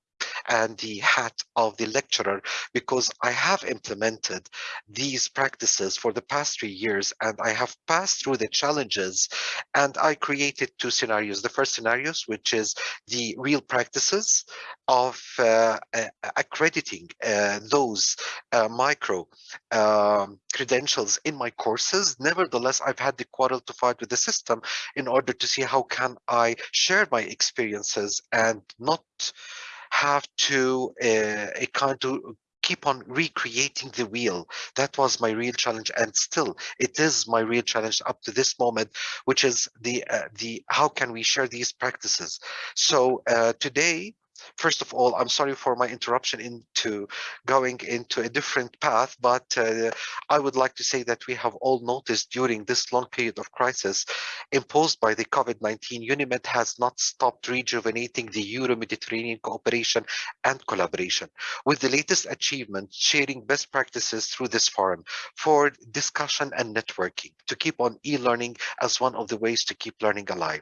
S6: and the hat of the lecturer because I have implemented these practices for the past three years and I have passed through the challenges and I created two scenarios. The first scenarios, which is the real practices of uh, accrediting uh, those uh, micro um, credentials in my courses. Nevertheless, I've had the quarrel to fight with the system in order to see how can I share my experiences and not have to uh, kind of keep on recreating the wheel. That was my real challenge, and still it is my real challenge up to this moment, which is the uh, the how can we share these practices. So uh, today First of all, I'm sorry for my interruption into going into a different path, but uh, I would like to say that we have all noticed during this long period of crisis imposed by the COVID-19, UNIMED has not stopped rejuvenating the Euro-Mediterranean cooperation and collaboration, with the latest achievements sharing best practices through this forum for discussion and networking to keep on e-learning as one of the ways to keep learning alive.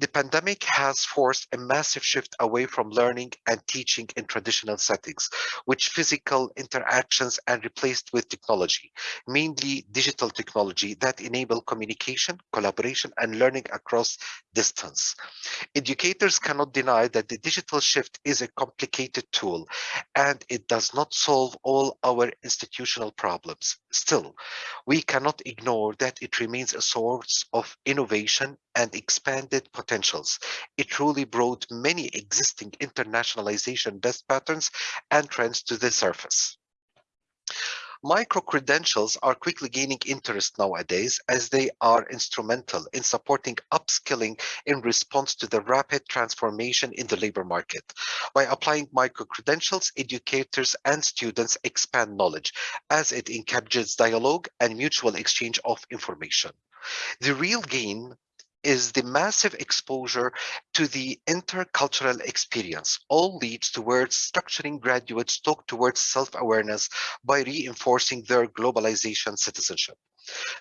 S6: The pandemic has forced a massive shift away from learning and teaching in traditional settings, which physical interactions and replaced with technology, mainly digital technology that enable communication, collaboration, and learning across distance. Educators cannot deny that the digital shift is a complicated tool and it does not solve all our institutional problems. Still, we cannot ignore that it remains a source of innovation and expanded potentials. It truly brought many existing internationalization best patterns and trends to the surface. Micro-credentials are quickly gaining interest nowadays as they are instrumental in supporting upskilling in response to the rapid transformation in the labor market. By applying micro-credentials, educators and students expand knowledge as it encourages dialogue and mutual exchange of information. The real gain is the massive exposure to the intercultural experience all leads towards structuring graduates talk towards self-awareness by reinforcing their globalization citizenship.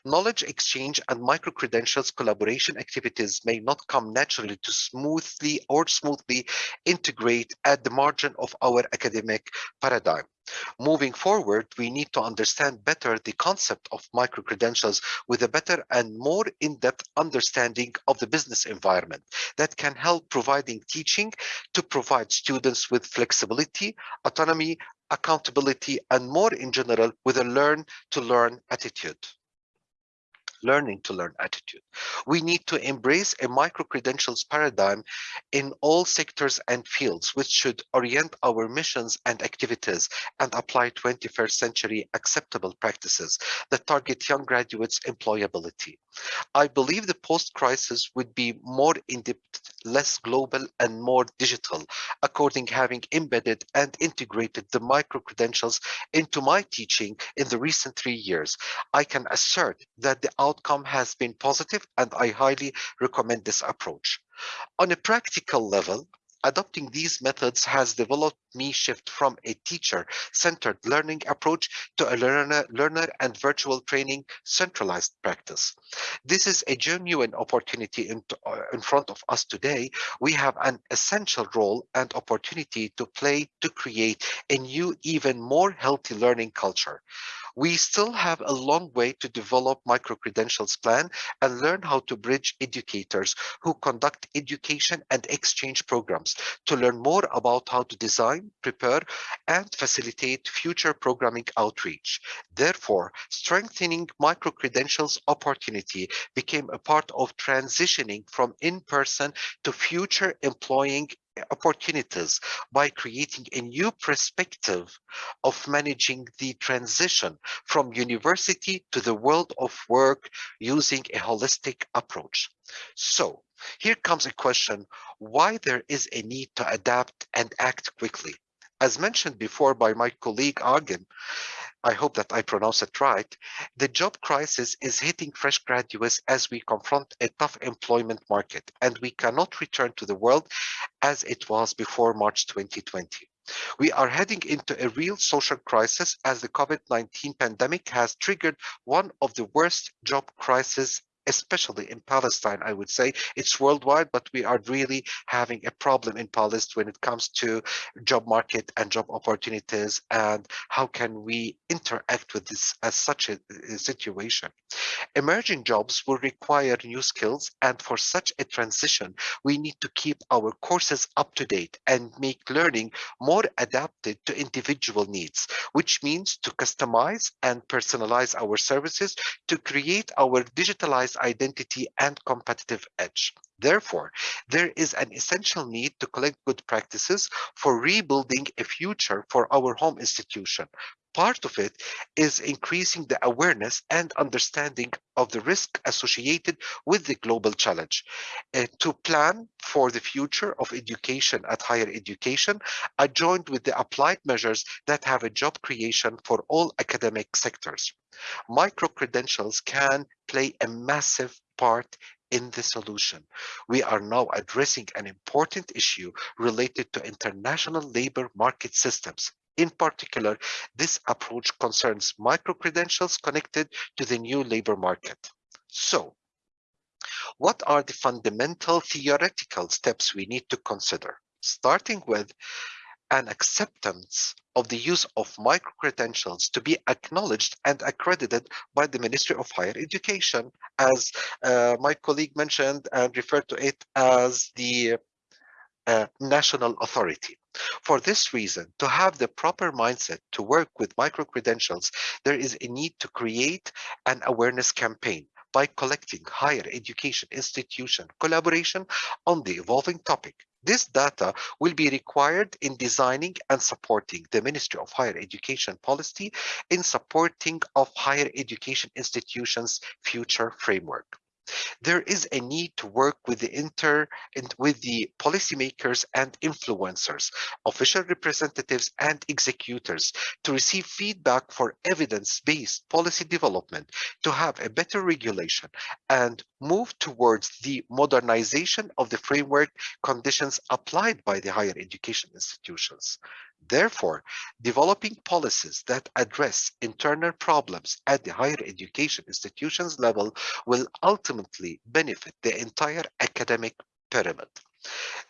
S6: Knowledge exchange and micro-credentials collaboration activities may not come naturally to smoothly or smoothly integrate at the margin of our academic paradigm. Moving forward, we need to understand better the concept of micro-credentials with a better and more in-depth understanding of the business environment that can help providing teaching to provide students with flexibility, autonomy, accountability, and more in general with a learn to learn attitude learning to learn attitude. We need to embrace a micro-credentials paradigm in all sectors and fields, which should orient our missions and activities and apply 21st century acceptable practices that target young graduates' employability. I believe the post-crisis would be more in-depth, less global, and more digital, according having embedded and integrated the micro-credentials into my teaching in the recent three years. I can assert that the outcome has been positive and I highly recommend this approach. On a practical level, adopting these methods has developed me shift from a teacher-centered learning approach to a learner, learner and virtual training centralized practice. This is a genuine opportunity in, uh, in front of us today. We have an essential role and opportunity to play to create a new, even more healthy learning culture. We still have a long way to develop micro-credentials plan and learn how to bridge educators who conduct education and exchange programs to learn more about how to design, prepare, and facilitate future programming outreach. Therefore, strengthening micro-credentials opportunity became a part of transitioning from in-person to future employing opportunities by creating a new perspective of managing the transition from university to the world of work using a holistic approach. So here comes a question, why there is a need to adapt and act quickly? As mentioned before by my colleague Arjen, I hope that I pronounce it right, the job crisis is hitting fresh graduates as we confront a tough employment market, and we cannot return to the world as it was before March 2020. We are heading into a real social crisis as the COVID-19 pandemic has triggered one of the worst job crises especially in Palestine, I would say. It's worldwide, but we are really having a problem in Palestine when it comes to job market and job opportunities and how can we interact with this as such a, a situation. Emerging jobs will require new skills and for such a transition, we need to keep our courses up to date and make learning more adapted to individual needs, which means to customize and personalize our services to create our digitalized identity and competitive edge. Therefore, there is an essential need to collect good practices for rebuilding a future for our home institution. Part of it is increasing the awareness and understanding of the risk associated with the global challenge. Uh, to plan for the future of education at higher education, I joined with the applied measures that have a job creation for all academic sectors. Micro-credentials can play a massive part in the solution. We are now addressing an important issue related to international labor market systems. In particular, this approach concerns micro-credentials connected to the new labor market. So, what are the fundamental theoretical steps we need to consider? Starting with an acceptance of the use of micro-credentials to be acknowledged and accredited by the Ministry of Higher Education, as uh, my colleague mentioned and referred to it as the national authority. For this reason, to have the proper mindset to work with micro-credentials, there is a need to create an awareness campaign by collecting higher education institution collaboration on the evolving topic. This data will be required in designing and supporting the Ministry of Higher Education policy in supporting of higher education institutions future framework there is a need to work with the inter and with the policymakers and influencers, official representatives and executors to receive feedback for evidence-based policy development, to have a better regulation and move towards the modernization of the framework conditions applied by the higher education institutions. Therefore, developing policies that address internal problems at the higher education institutions level will ultimately benefit the entire academic pyramid.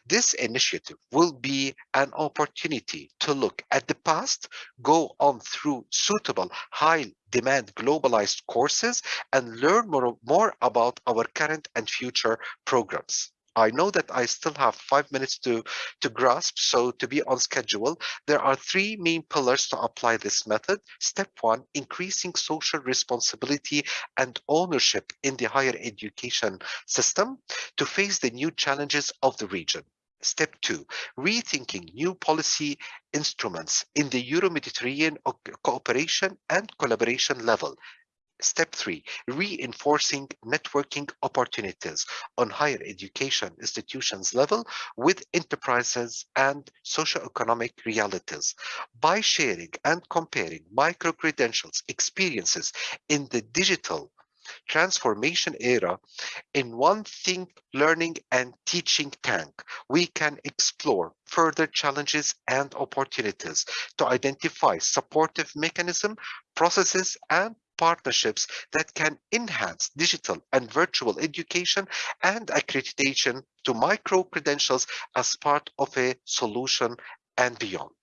S6: This initiative will be an opportunity to look at the past, go on through suitable high demand globalized courses and learn more, more about our current and future programs. I know that I still have five minutes to, to grasp, so to be on schedule, there are three main pillars to apply this method. Step one, increasing social responsibility and ownership in the higher education system to face the new challenges of the region. Step two, rethinking new policy instruments in the Euro-Mediterranean cooperation and collaboration level. Step three, reinforcing networking opportunities on higher education institutions level with enterprises and socioeconomic realities. By sharing and comparing micro-credentials experiences in the digital transformation era in one think learning and teaching tank we can explore further challenges and opportunities to identify supportive mechanism processes and partnerships that can enhance digital and virtual education and accreditation to micro-credentials as part of a solution and beyond.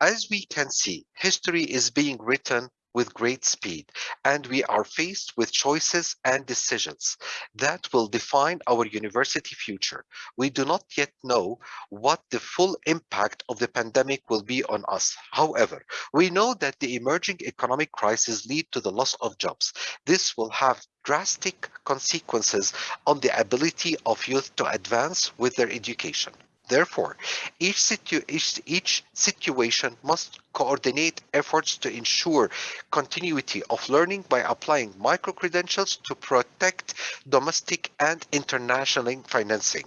S6: As we can see, history is being written with great speed, and we are faced with choices and decisions that will define our university future. We do not yet know what the full impact of the pandemic will be on us. However, we know that the emerging economic crisis lead to the loss of jobs. This will have drastic consequences on the ability of youth to advance with their education. Therefore, each, situ each, each situation must coordinate efforts to ensure continuity of learning by applying micro-credentials to protect domestic and international financing.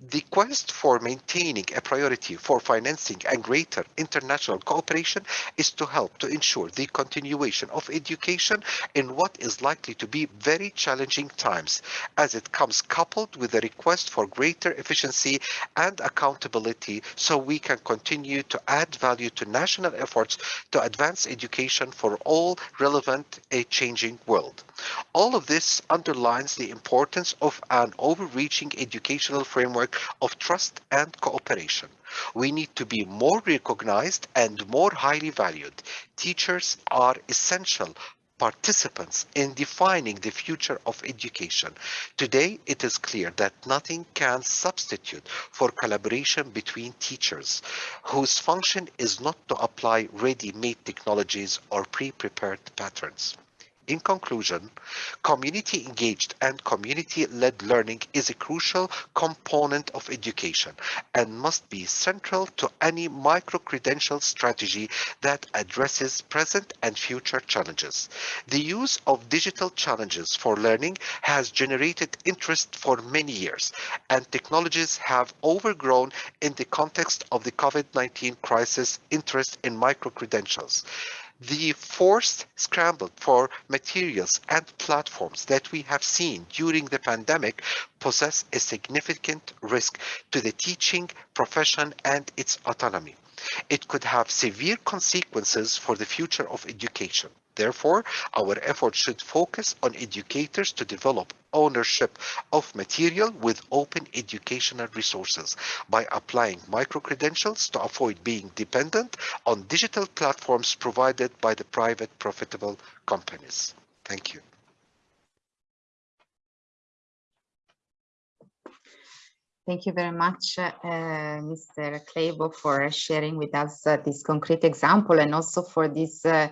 S6: The quest for maintaining a priority for financing and greater international cooperation is to help to ensure the continuation of education in what is likely to be very challenging times, as it comes coupled with a request for greater efficiency and accountability so we can continue to add value to national efforts to advance education for all relevant a changing world. All of this underlines the importance of an overreaching educational framework of trust and cooperation. We need to be more recognized and more highly valued. Teachers are essential participants in defining the future of education. Today, it is clear that nothing can substitute for collaboration between teachers, whose function is not to apply ready-made technologies or pre-prepared patterns. In conclusion, community engaged and community led learning is a crucial component of education and must be central to any micro credential strategy that addresses present and future challenges. The use of digital challenges for learning has generated interest for many years, and technologies have overgrown in the context of the COVID 19 crisis interest in micro credentials the forced scramble for materials and platforms that we have seen during the pandemic possess a significant risk to the teaching profession and its autonomy. It could have severe consequences for the future of education. Therefore, our efforts should focus on educators to develop ownership of material with open educational resources by applying micro-credentials to avoid being dependent on digital platforms provided by the private profitable companies. Thank you.
S1: Thank you very much, uh, Mr. Kleibo, for sharing with us uh, this concrete example and also for this uh,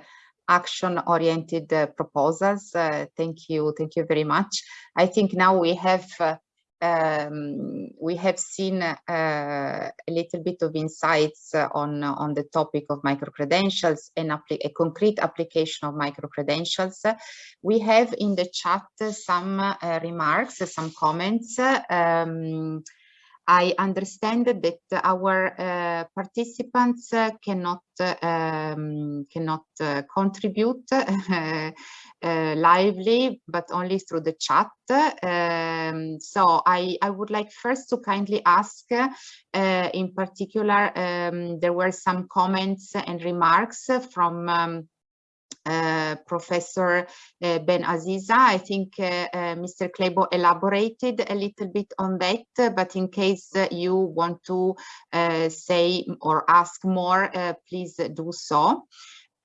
S1: action-oriented uh, proposals. Uh, thank you, thank you very much. I think now we have uh, um, we have seen uh, a little bit of insights uh, on on the topic of micro credentials and a concrete application of micro credentials. we have in the chat some uh, remarks, some comments. Um, I understand that our uh, participants uh, cannot um, cannot uh, contribute uh, lively, but only through the chat. Um, so I, I would like first to kindly ask, uh, in particular, um, there were some comments and remarks from um, Uh, Professor uh, Ben Aziza. I think uh, uh Mr. Kleibo elaborated a little bit on that, but in case uh, you want to say or ask more, please do so.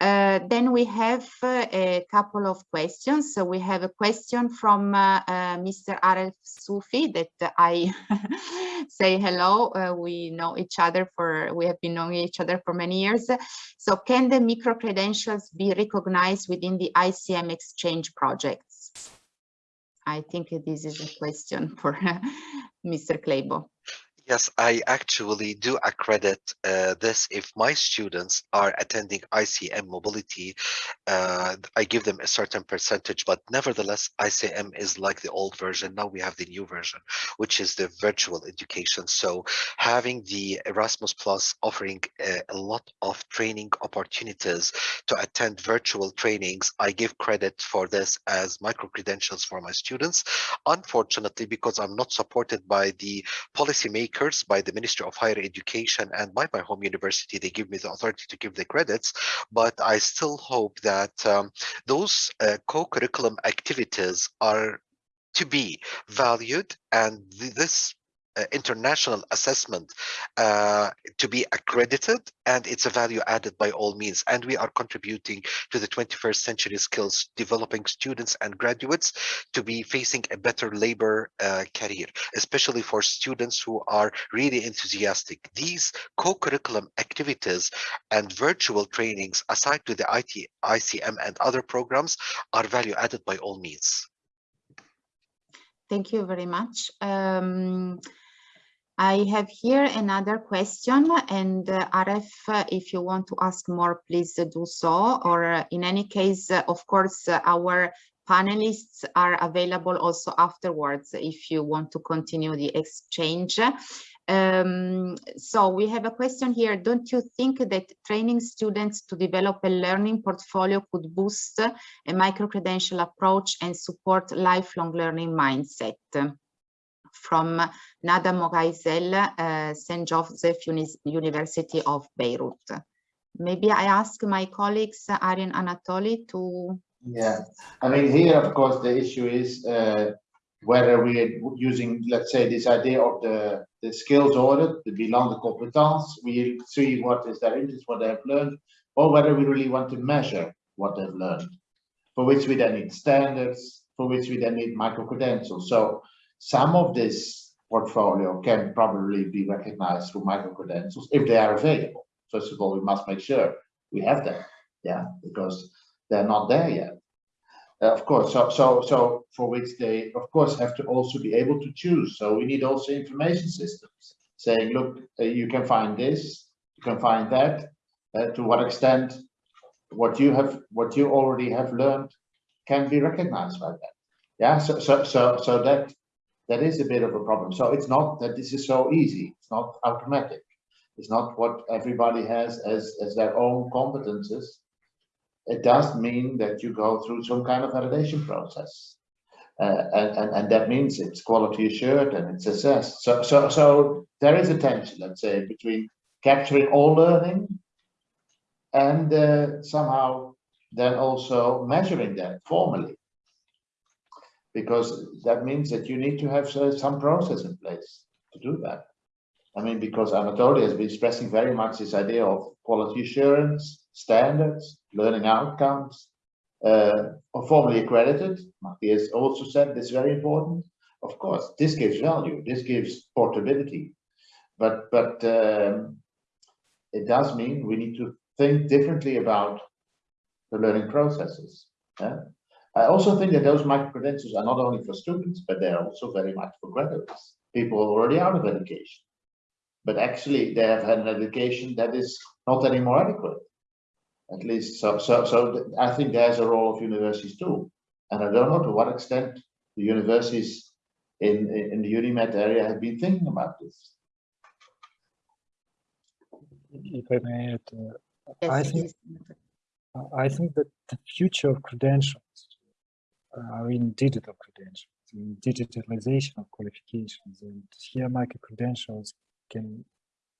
S1: Uh, then we have uh, a couple of questions. So we have a question from uh, uh Mr. Aref Sufi that I say hello. Uh, we know each other for, we have been knowing each other for many years. So can the micro credentials be recognized within the ICM exchange projects? I think this is a question for Mr. Kleibo.
S6: Yes, I actually do accredit uh, this if my students are attending ICM mobility. Uh, I give them a certain percentage, but nevertheless, ICM is like the old version. Now we have the new version, which is the virtual education. So having the Erasmus Plus offering a, a lot of training opportunities to attend virtual trainings, I give credit for this as micro credentials for my students. Unfortunately, because I'm not supported by the policymakers by the Ministry of Higher Education and by my home university. They give me the authority to give the credits, but I still hope that um, those uh, co-curriculum activities are to be valued and th this international assessment uh, to be accredited and it's a value added by all means. And we are contributing to the 21st century skills developing students and graduates to be facing a better labor uh, career especially for students who are really enthusiastic. These co-curriculum activities and virtual trainings aside to the IT ICM and other programs are value added by all means.
S1: Thank you very much. Um, I have here another question and uh, uh, if you want to ask more, please uh, do so. Or uh, in any case, uh, of course, uh, our panelists are available also afterwards if you want to continue the exchange. Um, so we have a question here. Don't you think that training students to develop a learning portfolio could boost a micro-credential approach and support lifelong learning mindset? From Nada Moghaizel, uh, St. Joseph Uni University of Beirut. Maybe I ask my colleagues, Arjen Anatoly, to
S4: Yeah, I mean, here, of course, the issue is uh, whether we're using, let's say, this idea of the, the skills audit, the bilan de compétences, we see what is their interest, what they have learned, or whether we really want to measure what they've learned, for which we then need standards, for which we then need micro-credentials. So some of this portfolio can probably be recognized through micro-credentials if they are available. First of all, we must make sure we have them, yeah, because they're not there yet. Uh, of course, so so so for which they of course have to also be able to choose. So we need also information systems saying, look, uh, you can find this, you can find that. Uh, to what extent what you have what you already have learned can be recognized by that. Yeah, so so so so that that is a bit of a problem. So it's not that this is so easy. It's not automatic. It's not what everybody has as as their own competences it does mean that you go through some kind of validation process. Uh, and, and, and that means it's quality assured and it's assessed. So, so, so there is a tension, let's say, between capturing all learning and uh, somehow then also measuring that formally. Because that means that you need to have uh, some process in place to do that. I mean, because Anatoly has been stressing very much this idea of quality assurance, standards, learning outcomes, uh, formally accredited. Matthias also said this is very important. Of course, this gives value, this gives portability, but but um, it does mean we need to think differently about the learning processes. Yeah? I also think that those micro-credentials are not only for students, but they're also very much for graduates, people already out of education. But actually, they have had an education that is not anymore adequate at least so so so i think there's a role of universities too and i don't know to what extent the universities in in, in the UNIMED area have been thinking about this
S5: If I may add, uh,
S1: Yes,
S5: I think. I think that the future of credentials are in digital credentials, in digitalization of qualifications, and here micro-credentials can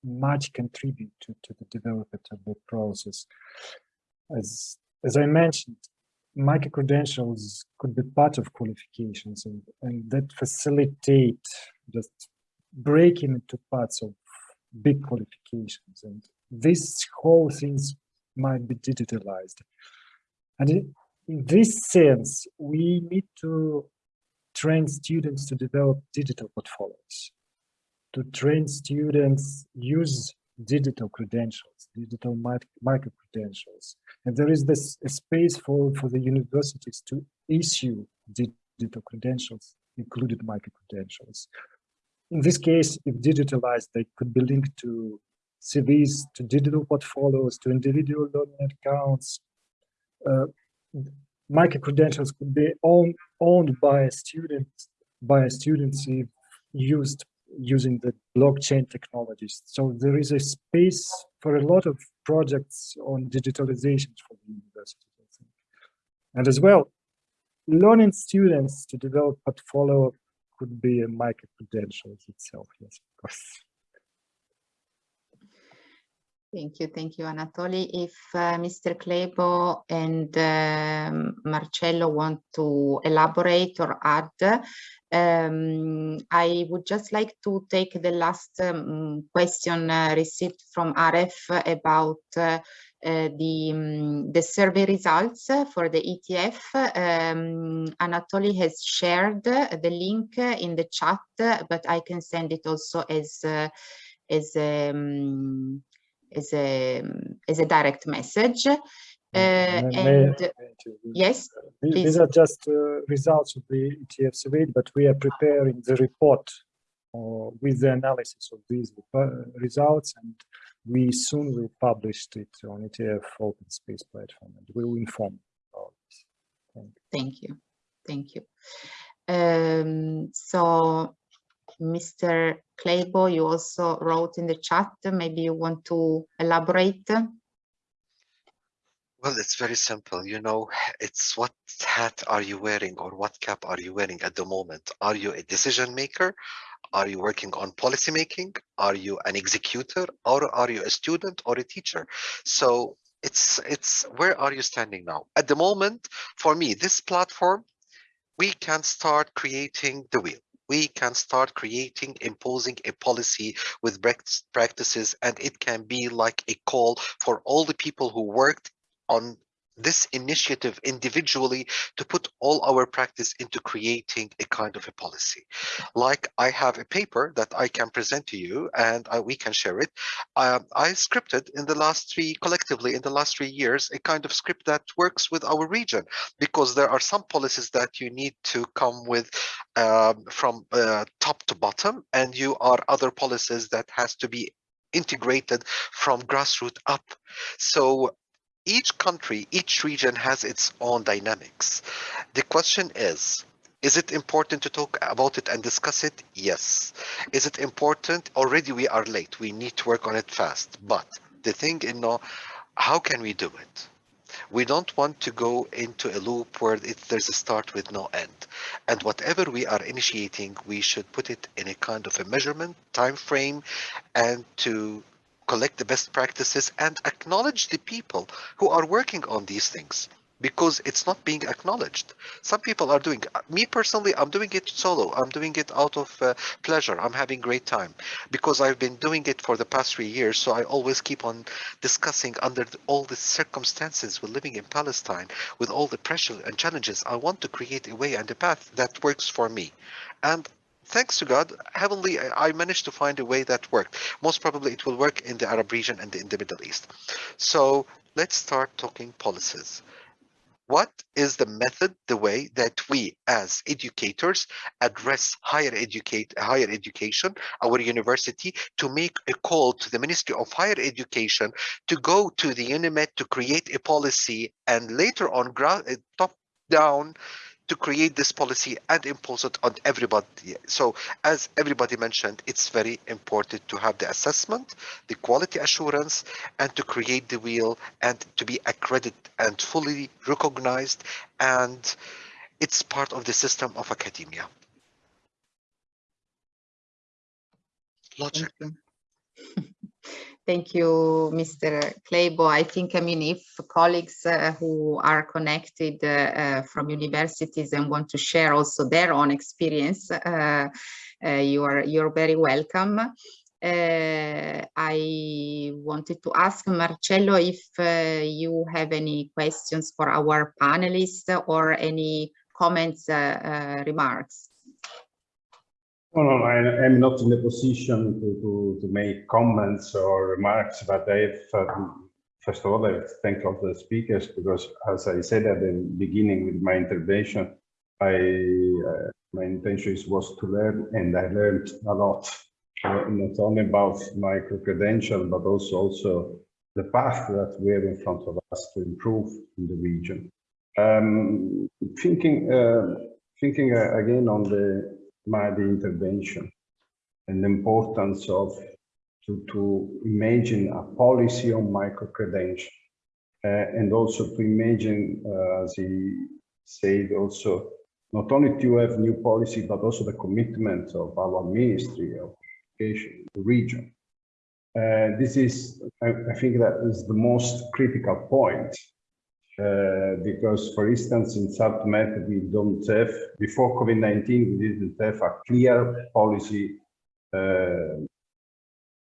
S5: much contribute to, to the development of the process. As, as I mentioned, micro-credentials could be part of qualifications and, and that facilitate just breaking into parts of big qualifications. And these whole things might be digitalized. And in this sense, we need to train students to develop digital portfolios to train students use digital credentials, digital micro credentials. And there is this space for, for the universities to issue digital credentials, included micro credentials. In this case, if digitalized, they could be linked to CVs, to digital portfolios, to individual learning accounts. Uh, micro credentials could be owned, owned by a student, by a student if used using the blockchain technologies. So there is a space for a lot of projects on digitalization for the university, I think. And as well, learning students to develop portfolio could be a micro credentials itself, yes, of course.
S1: Thank you, thank you, Anatoly. If uh, Mr. Kleibo and um, Marcello want to elaborate or add, um, I would just like to take the last um, question uh, received from Aref about uh, uh, the, um, the survey results for the ETF. Um, Anatoly has shared the link in the chat, but I can send it also as, uh, as um, as a as a direct message. Uh,
S5: may-
S1: and
S5: may-
S1: yes,
S5: These these are just uh, results of the ETF survey, but we are preparing the report uh, with the analysis of these uh, results and we soon will publish it on ETF open space platform and we will inform about this. Thank you.
S1: Thank you. Thank you. Um, so, Mr. Kleibo, you also wrote in the chat, maybe you want to elaborate?
S6: Well, it's very simple. You know, it's what hat are you wearing or what cap are you wearing at the moment? Are you a decision maker? Are you working on policy making? Are you an executor or are you a student or a teacher? So it's it's where are you standing now? At the moment, for me, this platform, we can start creating the wheel we can start creating, imposing a policy with practices, and it can be like a call for all the people who worked on this initiative individually to put all our practice into creating a kind of a policy. Like I have a paper that I can present to you and I, we can share it. Um, I scripted in the last three, collectively in the last three years, a kind of script that works with our region because there are some policies that you need to come with um, from uh, top to bottom and you are other policies that has to be integrated from grassroots up. So each country, each region has its own dynamics. The question is, is it important to talk about it and discuss it? Yes. Is it important? Already we are late. We need to work on it fast. But the thing, you know, how can we do it? We don't want to go into a loop where it, there's a start with no end. And whatever we are initiating, we should put it in a kind of a measurement, time frame, and to collect the best practices and acknowledge the people who are working on these things because it's not being acknowledged. Some people are doing, me personally, I'm doing it solo. I'm doing it out of uh, pleasure. I'm having great time because I've been doing it for the past three years. So I always keep on discussing under all the circumstances we're living in Palestine, with all the pressure and challenges. I want to create a way and a path that works for me. And thanks to God, heavenly, I managed to find a way that worked. Most probably it will work in the Arab region and in the Middle East. So let's start talking policies. What is the method, the way that we as educators address higher educate higher education, our university, to make a call to the Ministry of Higher Education to go to the UNIMED to create a policy and later on eh, top down to create this policy and impose it on everybody. So as everybody mentioned, it's very important to have the assessment, the quality assurance, and to create the wheel and to be accredited and fully recognized. And it's part of the system of academia. Logic.
S1: Thank you, Mr. Kleibo. I think, I mean, if colleagues uh, who are connected uh, uh, from universities and want to share also their own experience, uh, uh, you are you're very welcome. I wanted to ask Marcello if you have any questions for our panelists or any comments, remarks.
S2: No, no, I am not in the position to, to, to make comments or remarks, but I have, um, first of all, I thank all the speakers because, as I said at the beginning with my intervention, I uh, my intention was to learn, and I learned a lot, uh, not only about micro credential, but also also the path that we have in front of us to improve in the region. Um, thinking, uh, thinking uh, again on the my intervention and the importance of to, to imagine a policy on micro-credential uh, and also to imagine, uh, as he said also, not only to have new policy, but also the commitment of our Ministry of Education, the region. Uh, this is, I, I, think that is the most critical point uh, because, for instance, in SubMed, we don't have, before COVID-19, we didn't have a clear policy uh,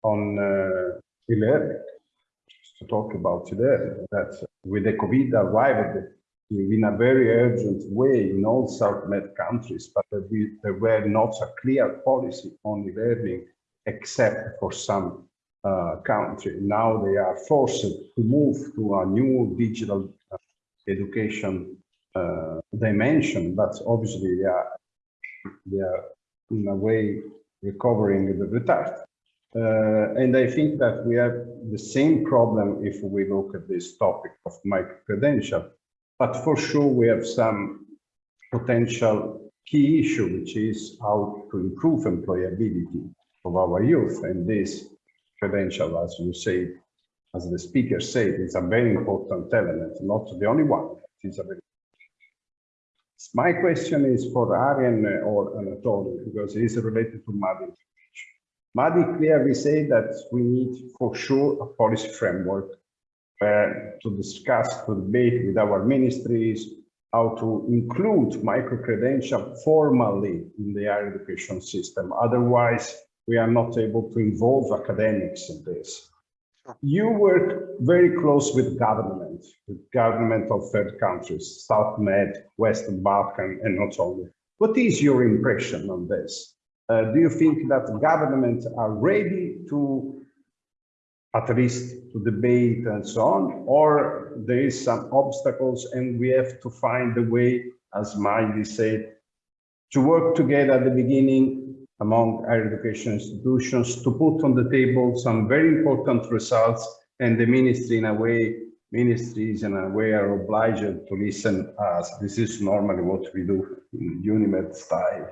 S2: on uh, e-learning. To talk about today, that with the COVID arrived in a very urgent way in all SubMed countries, but there were not a clear policy on e-learning except for some uh, country. Now they are forced to move to a new digital education uh, dimension, but obviously they are, they are in a way recovering the retard. Uh, and I think that we have the same problem if we look at this topic of micro-credential. But for sure, we have some potential key issue, which is how to improve employability of our youth. And this credential, as you say, as the speaker said, is a very important element, not the only one. It is a very my question is for Arjen or Anatoly, because it is related to MADI. MADI clearly say that we need for sure a policy framework uh, to discuss, to debate with our ministries, how to include micro-credential formally in the higher education system. Otherwise, we are not able to involve academics in this. You work very close with government, with government of third countries, South Med, Western Balkan, and not only. What is your impression on this? Uh, do you think that governments are ready to at least to debate and so on, or there is some obstacles and we have to find a way, as Miley said, to work together at the beginning among higher education institutions to put on the table some very important results and the ministry in a way, ministries in a way are obliged to listen as this is normally what we do in UNIMED style.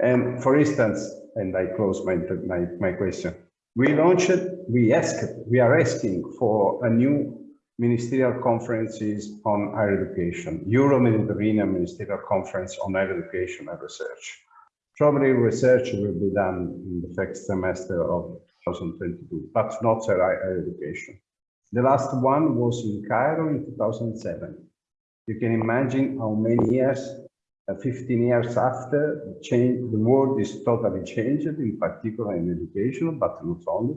S2: And for instance, and I close my, my, my question, we launched, we asked, we are asking for a new ministerial conferences on higher education, Euro-Mediterranean Ministerial Conference on Higher Education and Research. Probably research will be done in the first semester of 2022, but not higher education. The last one was in Cairo in 2007. You can imagine how many years uh, 15 years after, the, change, the world is totally changed, in particular in education, but not only.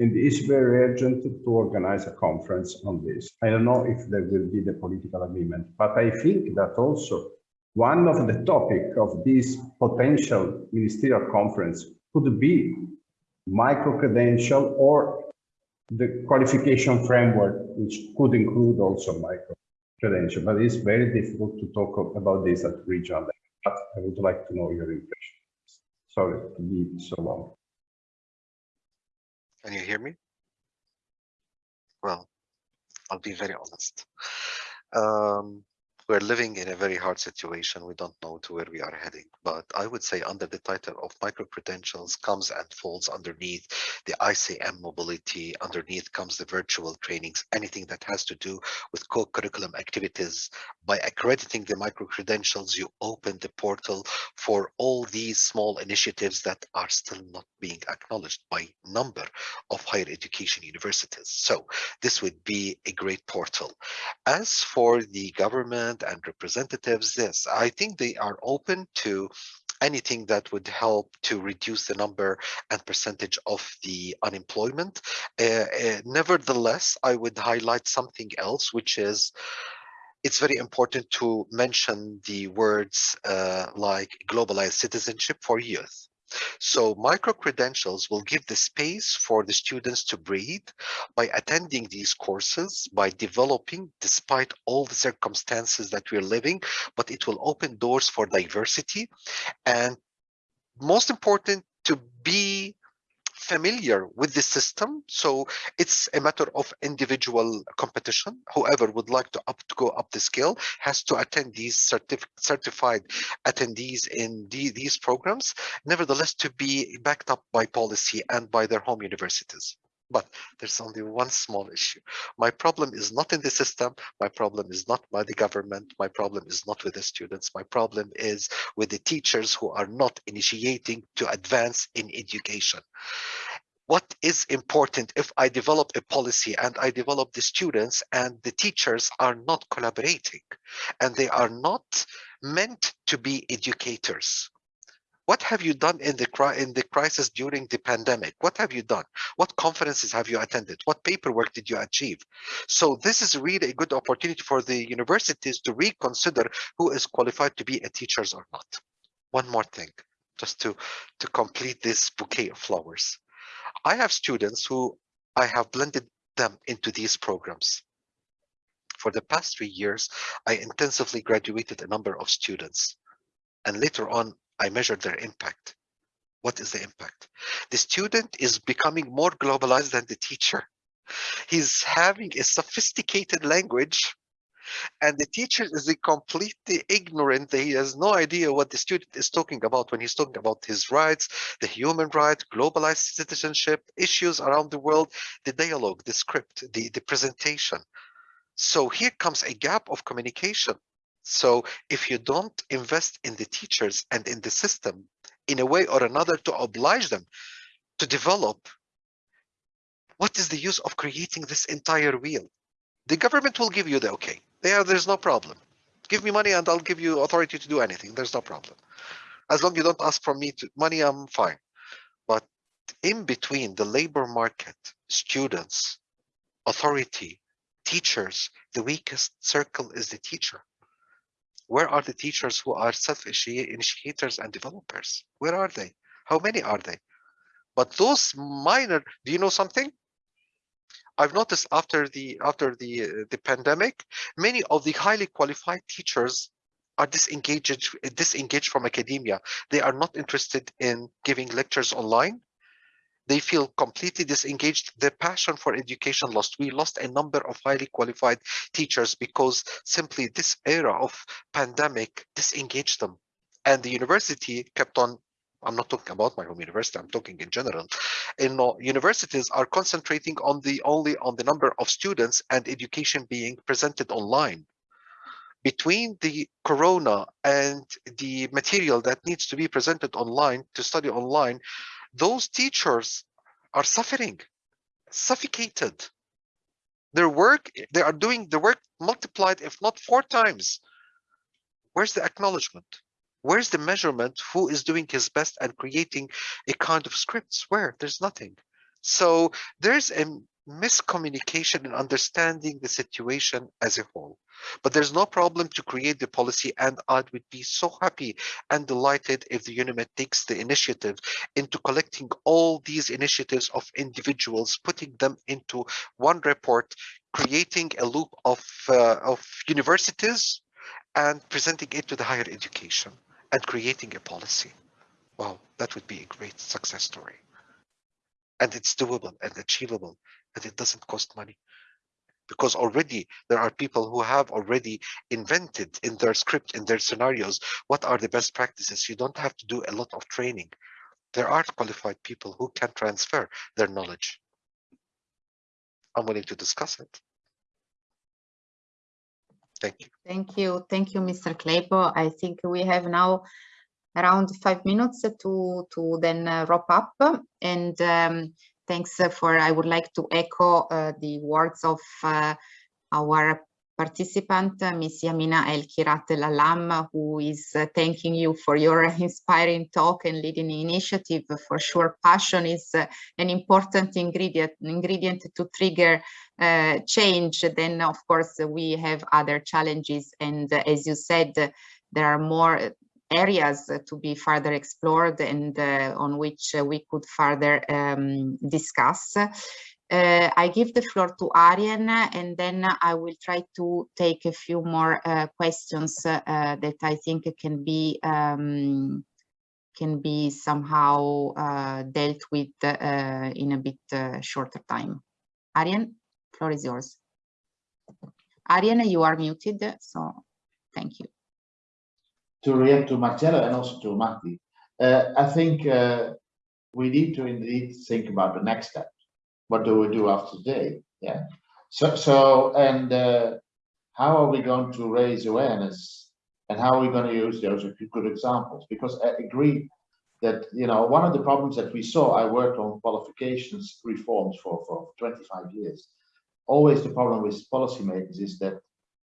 S2: And it's very urgent to organize a conference on this. I don't know if there will be the political agreement, but I think that also one of the topic of this potential ministerial conference could be micro-credential or the qualification framework, which could include also micro credential, but it's very difficult to talk about this at regional level. But I would like to know your impression. Sorry to be so long.
S6: Can you hear me? Well, I'll be very honest. Um, we're living in a very hard situation. We don't know to where we are heading, but I would say under the title of micro credentials comes and falls underneath the ICM mobility, underneath comes the virtual trainings, anything that has to do with co-curriculum activities. By accrediting the micro credentials, you open the portal for all these small initiatives that are still not being acknowledged by number of higher education universities. So this would be a great portal. As for the government and representatives this. I think they are open to anything that would help to reduce the number and percentage of the unemployment. Uh, uh, nevertheless i would highlight something else which is it's very important to mention the words uh, like globalized citizenship for youth so micro-credentials will give the space for the students to breathe by attending these courses, by developing despite all the circumstances that we're living, but it will open doors for diversity. And most important to be familiar with the system. So it's a matter of individual competition. Whoever would like to up to go up the scale has to attend these certif certified attendees in the, these programs, nevertheless to be backed up by policy and by their home universities. But there's only one small issue. My problem is not in the system. My problem is not by the government. My problem is not with the students. My problem is with the teachers who are not initiating to advance in education what is important if I develop a policy and I develop the students and the teachers are not collaborating and they are not meant to be educators what have you done in the in the crisis during the pandemic? What have you done? What conferences have you attended? What paperwork did you achieve? So this is really a good opportunity for the universities to reconsider who is qualified to be a teachers or not. One more thing just to to complete this bouquet of flowers. I have students who i have blended them into these programs. For the past three years i intensively graduated a number of students. And later on I measured their impact. What is the impact? The student is becoming more globalized than the teacher. He's having a sophisticated language and the teacher is completely ignorant he has no idea what the student is talking about when he's talking about his rights the human rights globalized citizenship issues around the world the dialogue the script the the presentation so here comes a gap of communication so if you don't invest in the teachers and in the system in a way or another to oblige them to develop what is the use of creating this entire wheel? The government will give you the okay. There there's no problem. Give me money and i'll give you authority to do anything. There's no problem. As long as you don't ask for me to money i'm fine. But in between the labor market students authority teachers the weakest circle is the teacher where are the teachers who are self-initiators and developers where are they how many are they but those minor do you know something I've noticed after the after the the pandemic, many of the highly qualified teachers are disengaged disengaged from academia. They are not interested in giving lectures online. They feel completely disengaged. Their passion for education lost. We lost a number of highly qualified teachers because simply this era of pandemic disengaged them. And the university kept on I'm not talking about my home university, I'm talking in general. In universities are concentrating on the only on the number of students and education being presented online. Between the corona and the material that needs to be presented online to study online, those teachers are suffering, suffocated. Their work, they are doing the work multiplied, if not four times. Where's the acknowledgement? Where's the measurement? Who is doing his best and creating a kind of scripts? Where? There's nothing. So there's a miscommunication in understanding the situation as a whole. But there's no problem to create the policy and I would be so happy and delighted if the UNIMED takes the initiative into collecting all these initiatives of individuals, putting them into one report, creating a loop of, uh, of universities and presenting it to the higher education and creating a policy. Wow, that would be a great success story. And it's doable and achievable, and it doesn't cost money. Because already there are people who have already invented in their script, in their scenarios, what are the best practices. You don't have to do a lot of training. There are qualified people who can transfer their knowledge. I'm willing to discuss it. Thank you.
S1: Thank you. Thank you, Mr. Kleibo. I think we have now around five minutes to, to then uh, wrap up. And um, thanks for, I would like to echo uh, the words of uh, our participant, uh, Ms. Yamina El Kirat El Allame, who is uh, thanking you for your inspiring talk and leading initiative. For sure, passion is uh, an important ingredient, ingredient to trigger uh, change. Then, of course, we have other challenges. And uh, as you said, there are more areas to be further explored and uh, on which we could further um, discuss. Uh, I give the floor to Arjen and then I will try to take a few more uh, questions uh, that I think can be um, can be somehow uh, dealt with uh, in a bit uh, shorter time. Arjen, floor is yours. Arjen, you are muted, so thank you.
S4: To react to Marcello and also to Mahdi, I think we need to indeed think about the next step what do we do after today? Yeah. So, so and uh, how are we going to raise awareness and how are we going to use those good examples? Because I agree that, you know, one of the problems that we saw, I worked on qualifications reforms for, for 25 years. Always the problem with policymakers is that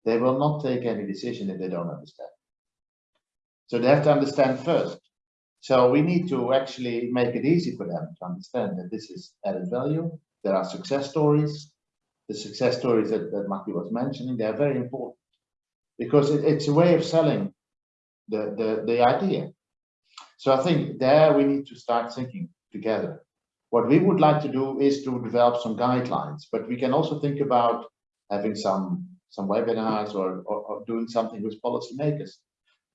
S4: they will not take any decision if they don't understand. So they have to understand first. So we need to actually make it easy for them to understand that this is added value there are success stories. The success stories that, that Maki was mentioning, they are very important because it, it's a way of selling the, the, the idea. So I think there we need to start thinking together. What we would like to do is to develop some guidelines, but we can also think about having some some webinars or, or, or doing something with policymakers.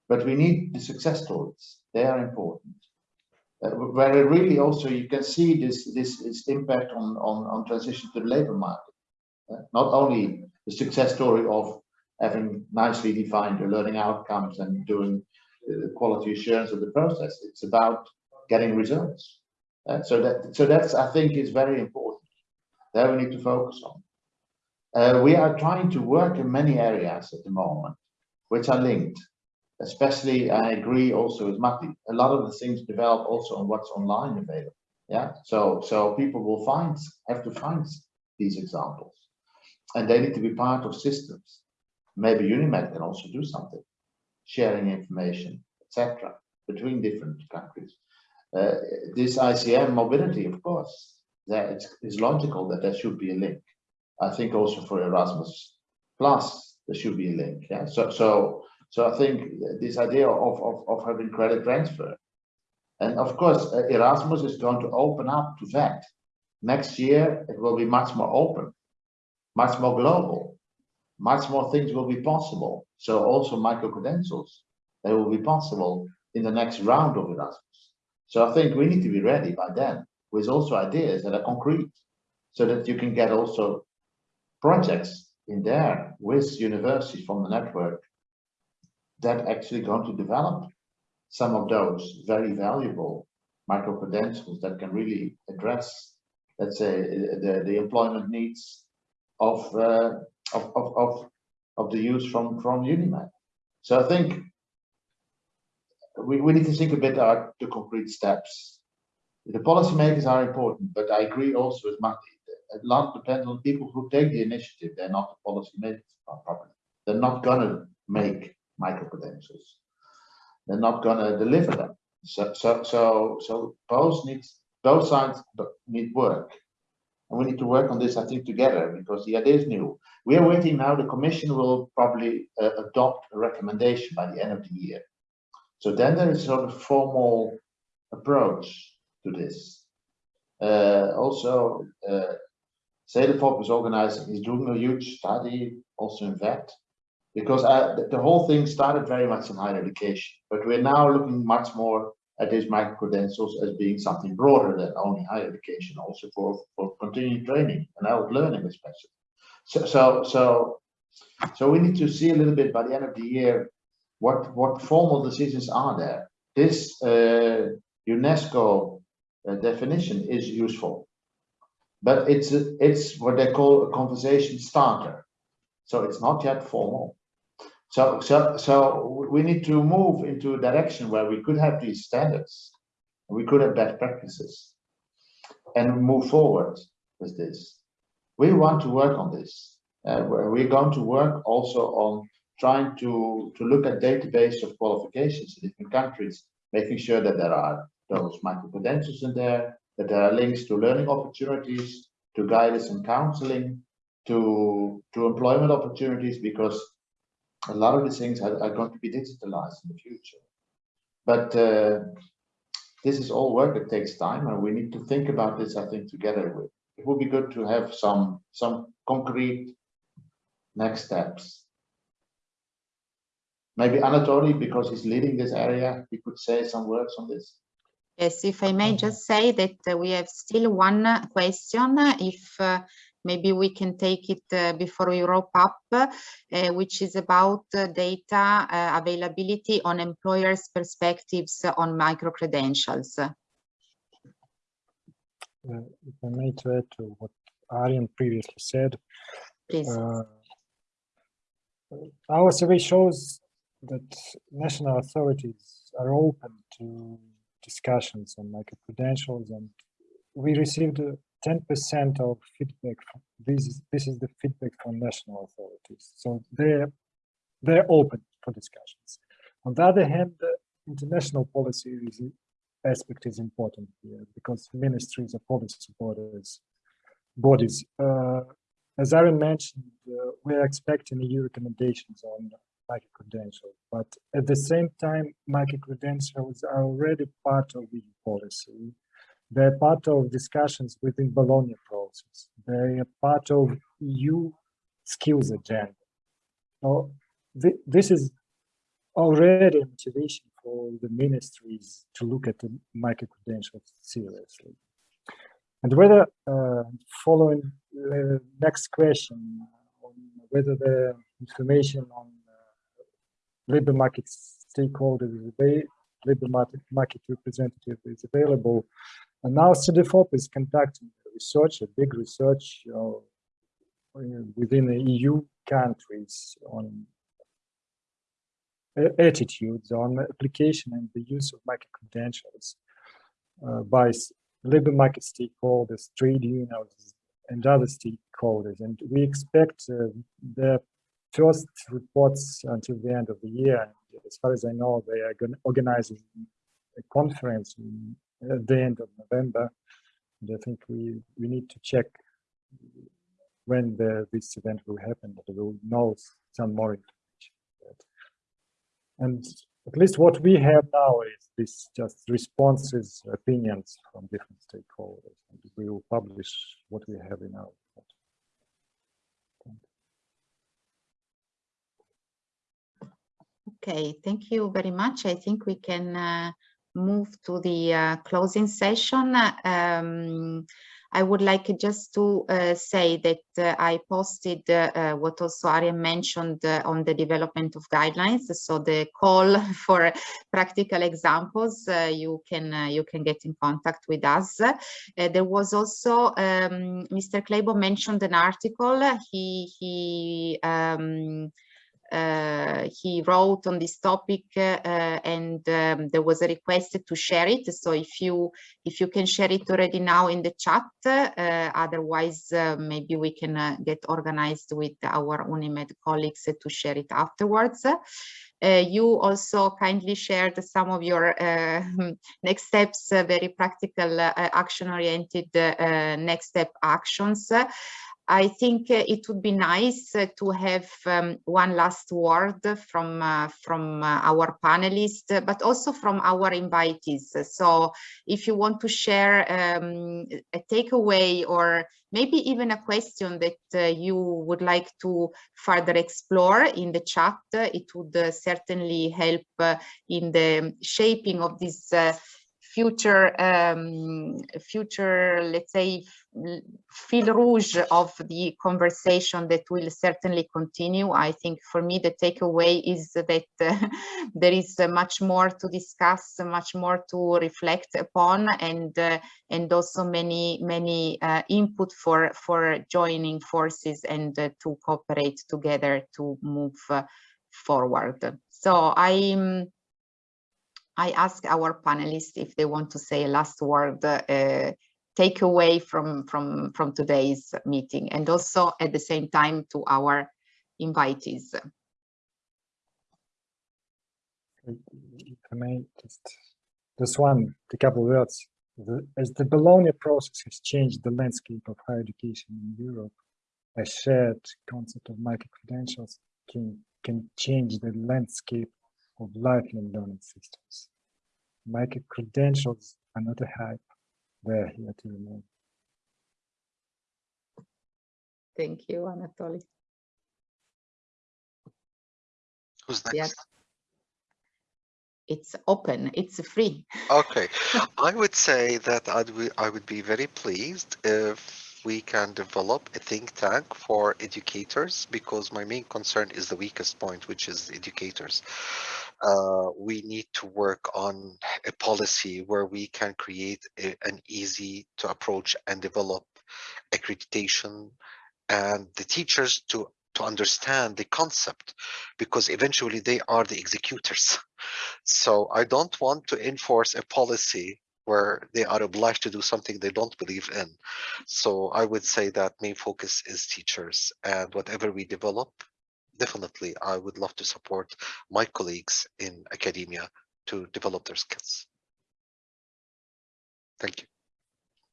S4: But we need the success stories. They are important. uh, where really also you can see this this, this impact on, on on transition to the labor market. Uh, not only the success story of having nicely defined the learning outcomes and doing the quality assurance of the process. It's about getting results. Uh, so that so that's I think is very important. There we need to focus on. Uh, we are trying to work in many areas at the moment, which are linked. Especially, I agree also with Matti. A lot of the things develop also on what's online available. Yeah. So so people will find have to find these examples, and they need to be part of systems. Maybe UNIMED can also do something, sharing information, etc., between different countries. Uh, this ICM mobility, of course, that it's, it's logical that there should be a link. I think also for Erasmus Plus, there should be a link. Yeah. So so so I think this idea of of, of having credit transfer, and of course uh, Erasmus is going to open up to that. Next year it will be much more open, much more global, much more things will be possible. So also micro credentials, they will be possible in the next round of Erasmus. So I think we need to be ready by then with also ideas that are concrete so that you can get also projects in there with universities from the network that actually going to develop some of those very valuable micro credentials that can really address, let's say, the, the employment needs of, uh, of, of, of, of the youth from, from UNIMED. So I think we, we need to think a bit about the concrete steps. The policymakers are important, but I agree also with Matti. A lot depends on people who take the initiative. They're not the policymakers properly. They're not gonna make micro credentials. They're not gonna deliver them. So so so so both needs both sides need work. And we need to work on this, I think, together because the idea is new. We are waiting now. The Commission will probably uh, adopt a recommendation by the end of the year. So then there is sort of formal approach to this. Uh, also, uh, Cedefop is organizing, is doing a huge study also in that, because I, the, whole thing started very much in higher education, but we're now looking much more at these micro credentials as being something broader than only higher education, also for, for continuing training and adult learning especially. So, so, so, so we need to see a little bit by the end of the year what what formal decisions are there? This uh, UNESCO uh, definition is useful, but it's a, it's what they call a conversation starter, so it's not yet formal. So so so we need to move into a direction where we could have these standards, we could have best practices, and move forward with this. We want to work on this. Uh, we're going to work also on trying to, to look at database of qualifications in different countries, making sure that there are those micro-credentials in there, that there are links to learning opportunities, to guidance and counseling, to, to employment opportunities, because a lot of these things are, are going to be digitalized in the future. But uh, this is all work that takes time, and we need to think about this, I think, together. With. It would be good to have some, some concrete next steps Maybe Anatoly, because he's leading this area, he could say some words on this.
S1: Yes, if I may just say that we have still one question, if uh, maybe we can take it uh, before we wrap up, uh, which is about uh, data uh, availability on employers' perspectives on micro-credentials.
S5: if I may to add to what Arjen previously said,
S1: Please.
S5: our survey shows that national authorities are open to discussions on micro-credentials and we received 10% of feedback. This is this is the feedback from national authorities. So they're they're open for discussions. On the other hand, the international policy is, aspect is important here because ministries are policy bodies. Bodies. Uh, as Arjen mentioned, uh, we're expecting EU recommendations on micro-credentials. But at the same time, micro-credentials are already part of EU policy. They're part of discussions within Bologna process. They're part of EU skills agenda. So th this is already a motivation for the ministries to look at the micro-credentials seriously. And whether, uh, following the next question, on whether the information on uh, labor market stakeholders labor market, market representative is available. And now Cedefop is conducting research, a big research uh, within the EU countries on attitudes on application and the use of micro-credentials uh, by labor market stakeholders, trade unions, and other stakeholders. And we expect uh, the first reports until the end of the year. And as far as I know, they are organize a conference in, at the end of November. And I think we, we need to check when the, this event will happen, that we'll know some more information. And at least what we have now is this just responses, opinions from different stakeholders. And we will publish what we have in our report.
S1: Okay, thank you very much. I think we can uh, move to the uh, closing session. Um, I would like just to uh, say that uh, I posted uh, what also Arjen mentioned uh, on the development of guidelines. So the call for practical examples, uh, you can uh, you can get in contact with us. there was also um, Mr. Kleibo mentioned an article. He he. Um, uh, he wrote on this topic uh, and um, there was a request to share it so if you if you can share it already now in the chat uh, otherwise uh, maybe we can uh, get organized with our UNIMED colleagues to share it afterwards uh, you also kindly shared some of your uh, next steps, uh, very practical, action-oriented next step actions. I think uh, it would be nice uh, to have um, one last word from uh, from our panelists, but also from our invitees. So if you want to share um, a takeaway or maybe even a question that uh, you would like to further explore in the chat, it would uh, certainly help uh, in the shaping of this future um, future let's say fil rouge of the conversation that will certainly continue. I think for me the takeaway is that uh, there is uh, much more to discuss much more to reflect upon and uh, and also many many uh, input for for joining forces and uh, to cooperate together to move uh, forward. So i'm I ask our panelists if they want to say a last word, uh, take away from, from, from today's meeting and also at the same time to our invitees.
S5: I may just, just one, a couple of words. The, as the Bologna process has changed the landscape of higher education in Europe, a shared concept of micro-credentials can, can change the landscape of lifelong learning systems. Micro credentials are not a hype, they're here to remain.
S1: Thank you, Anatoly.
S6: Who's next?
S1: Yes. It's open, it's free.
S6: Okay, I would say that I'd, I would be very pleased if we can develop a think tank for educators because my main concern is the weakest point, which is educators. Uh, we need to work on a policy where we can create a, an easy to approach and develop accreditation and the teachers to to understand the concept because eventually they are the executors. So I don't want to enforce a policy where they are obliged to do something they don't believe in. So I would say that main focus is teachers and whatever we develop, definitely I would love to support my colleagues in academia to develop their skills. Thank you.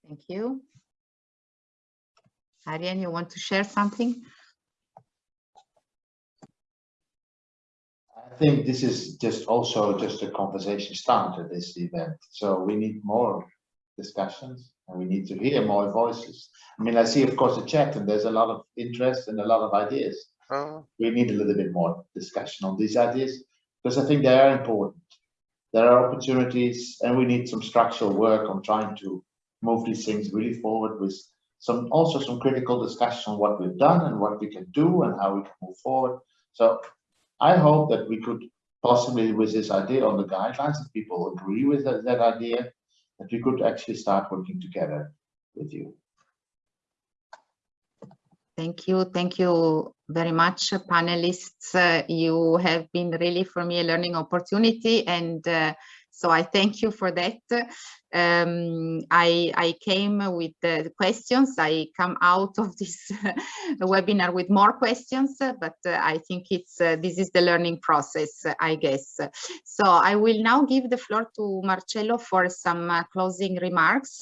S1: Thank you. Arjen, you want to share something?
S4: Think this is just also just a conversation starter, this event. So we need more discussions and we need to hear more voices. I mean, I see, of course, the chat and there's a lot of interest and a lot of ideas.
S6: Uh,
S4: We need a little bit more discussion on these ideas because I think they are important. there are opportunities and we need some structural work on trying to move these things really forward with some also some critical discussion on what we've done and what we can do and how we can move forward. So I hope that we could possibly with this idea on the guidelines, if people agree with that, that idea, that we could actually start working together with you.
S1: Thank you. Thank you very much, panelists. Uh, you have been really for me a learning opportunity and uh, so I thank you for that. Um, I, I came with the questions. I come out of this webinar with more questions, but uh, I think it's uh, this is the learning process, I guess. So I will now give the floor to Marcello for some uh, closing remarks.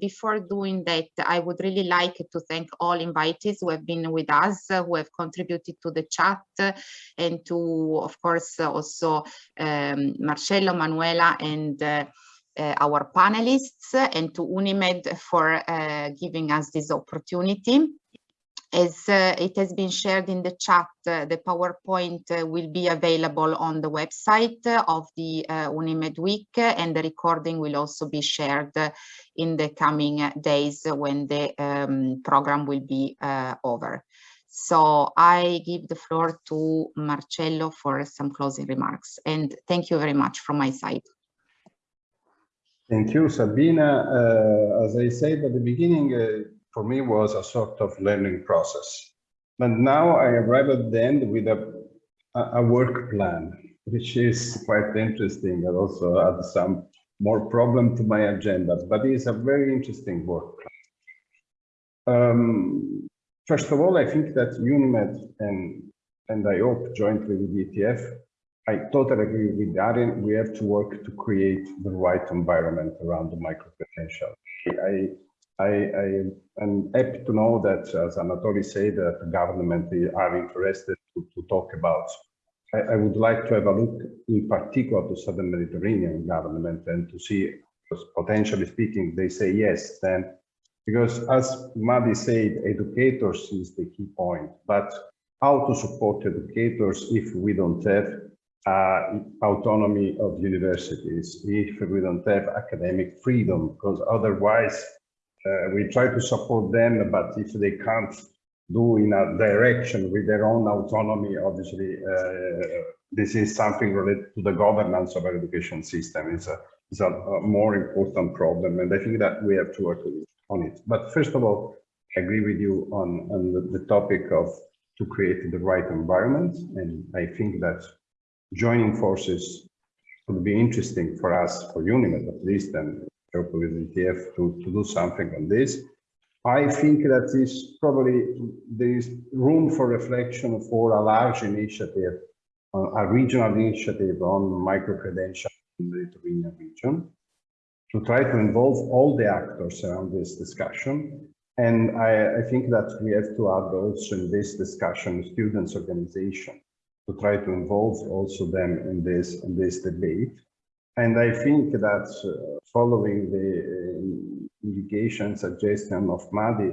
S1: Before doing that, I would really like to thank all invitees who have been with us, who have contributed to the chat, and to, of course, also um, Marcello, Manuela, and uh, uh, our panelists and to UNIMED for uh, giving us this opportunity. As uh, it has been shared in the chat, uh, the PowerPoint uh, will be available on the website of the UNIMED Week and the recording will also be shared in the coming days when the um, program will be over. So I give the floor to Marcello for some closing remarks and thank you very much from my side.
S2: Thank you, Sabina. Uh, as I said at the beginning, uh, for me was a sort of learning process. But now I arrive at the end with a, a work plan, which is quite interesting and also adds some more problem to my agenda, but it's a very interesting work plan. Um, first of all, I think that UNIMED and, and I hope jointly with ETF I totally agree with Darren. We have to work to create the right environment around the micro potential. I, I, I am happy to know that, as Anatoly said, that the government are interested to, to talk about. I, I, would like to have a look in particular to Southern Mediterranean government and to see, potentially speaking, they say yes, then, because as Madi said, educators is the key point, but how to support educators if we don't have uh, autonomy of universities, if we don't have academic freedom, because otherwise uh, we try to support them, but if they can't do in a direction with their own autonomy, obviously uh, this is something related to the governance of our education system. It's a, it's a, a more important problem, and I think that we have to work on it. But first of all, I agree with you on, on the, the topic of to create the right environment, and I think that joining forces would be interesting for us, for UNIMED at least, and hopefully with ETF to, to do something on this. I think that is probably there is room for reflection for a large initiative, a regional initiative on micro-credential in the Mediterranean region to try to involve all the actors around this discussion. And I, I think that we have to add also in this discussion students' organization to try to involve also them in this in this debate. And I think that uh, following the uh, indication suggestion of Madi,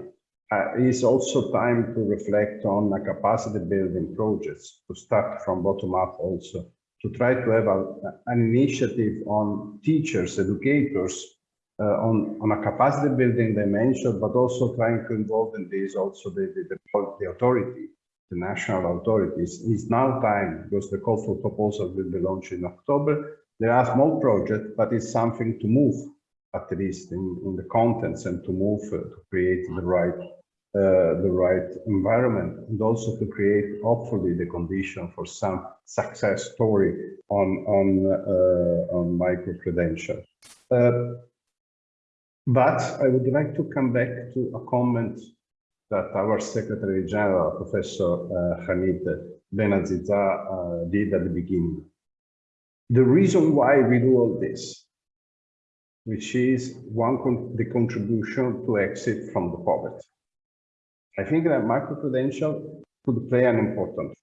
S2: uh, is also time to reflect on a capacity building projects to start from bottom up also to try to have a, an initiative on teachers, educators, uh, on, on a capacity building dimension, but also trying to involve in this also the, the, the, the authority the national authorities. It's now time because the call for proposal will be launched in October. There are small projects, but it's something to move at least in, in the contents and to move uh, to create the right uh, the right environment and also to create hopefully the condition for some success story on on uh, on micro credential. Uh, but I would like to come back to a comment that our Secretary General, Professor uh, Hamid Benaziza, uh, did at the beginning. The reason why we do all this, which is one con the contribution to exit from the poverty. I think that microcredential could play an important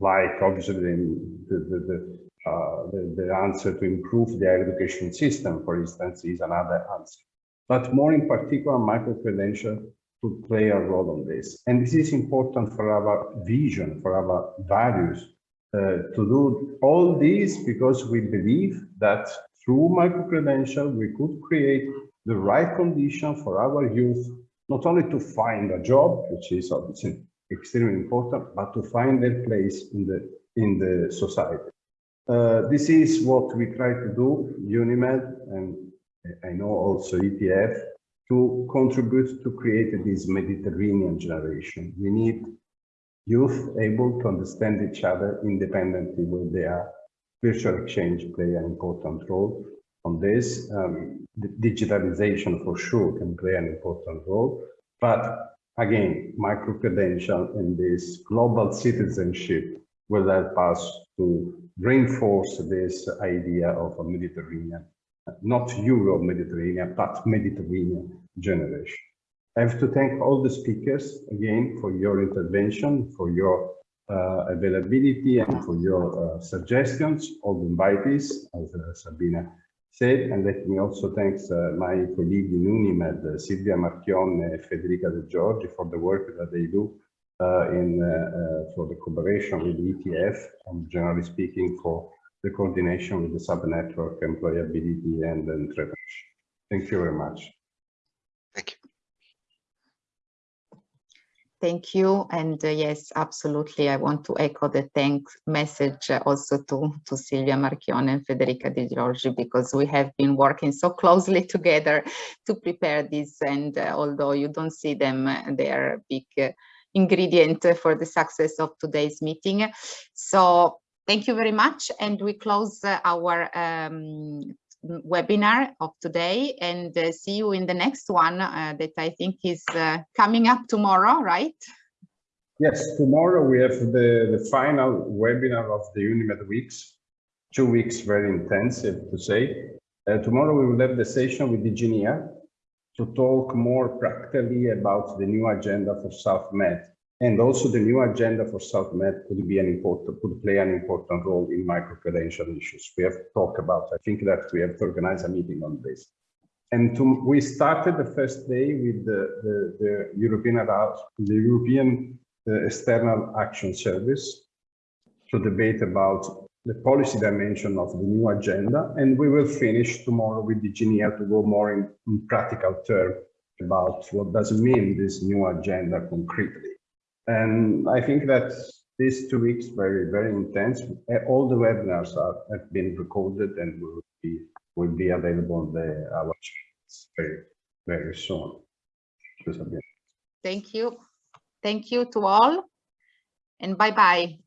S2: like obviously the, the, the, uh, the, the answer to improve the education system, for instance, is another answer. But more in particular, microcredential to play a role on this. And this is important for our vision, for our values uh, to do all this because we believe that through micro-credential, we could create the right condition for our youth, not only to find a job, which is obviously extremely important, but to find their place in the, in the society. Uh, this is what we try to do, UNIMED, and I know also ETF, to contribute to create this Mediterranean generation. We need youth able to understand each other independently where they are. Virtual exchange play an important role on this. Um, digitalization for sure can play an important role, but again, micro-credential and this global citizenship will help us to reinforce this idea of a Mediterranean, not Euro-Mediterranean, but Mediterranean generation. I have to thank all the speakers again for your intervention, for your uh, availability and for your uh, suggestions, all the invitees, as uh, Sabina said, and let me also thank uh, my colleague in UNIMED, uh, Silvia Marchione and Federica De Giorgi for the work that they do uh, in for the cooperation with ETF and generally speaking for the coordination with the sub-network employability and entrepreneurship. Thank you very much.
S6: Thank you.
S1: Thank you. And uh, yes, absolutely. I want to echo the thanks message uh, also to, to Silvia Marchione and Federica Di Giorgi, because we have been working so closely together to prepare this. And uh, although you don't see them, uh, they are a big uh, ingredient for the success of today's meeting. So thank you very much. And we close uh, our um, webinar of today and uh, see you in the next one uh, that I think is uh, coming up tomorrow, right?
S2: Yes, tomorrow we have the, the final webinar of the UNIMED weeks, two weeks very intensive to say. Uh, tomorrow we will have the session with DG NEAR to talk more practically about the new agenda for SouthMed and also the new agenda for SouthMed could be an important, could play an important role in micro-credential issues. We have talked about, I think that we have to organize a meeting on this. And to, we started the first day with the, the, the European, the European uh, External Action Service to debate about the policy dimension of the new agenda. And we will finish tomorrow with DG NEAR to go more in, in practical terms about what does mean, this new agenda concretely. And I think that these two weeks very, very intense. Eh, all the webinars are, have been recorded and will be will be available on the our channels very, very soon.
S1: Thank you. Thank you to all and bye-bye.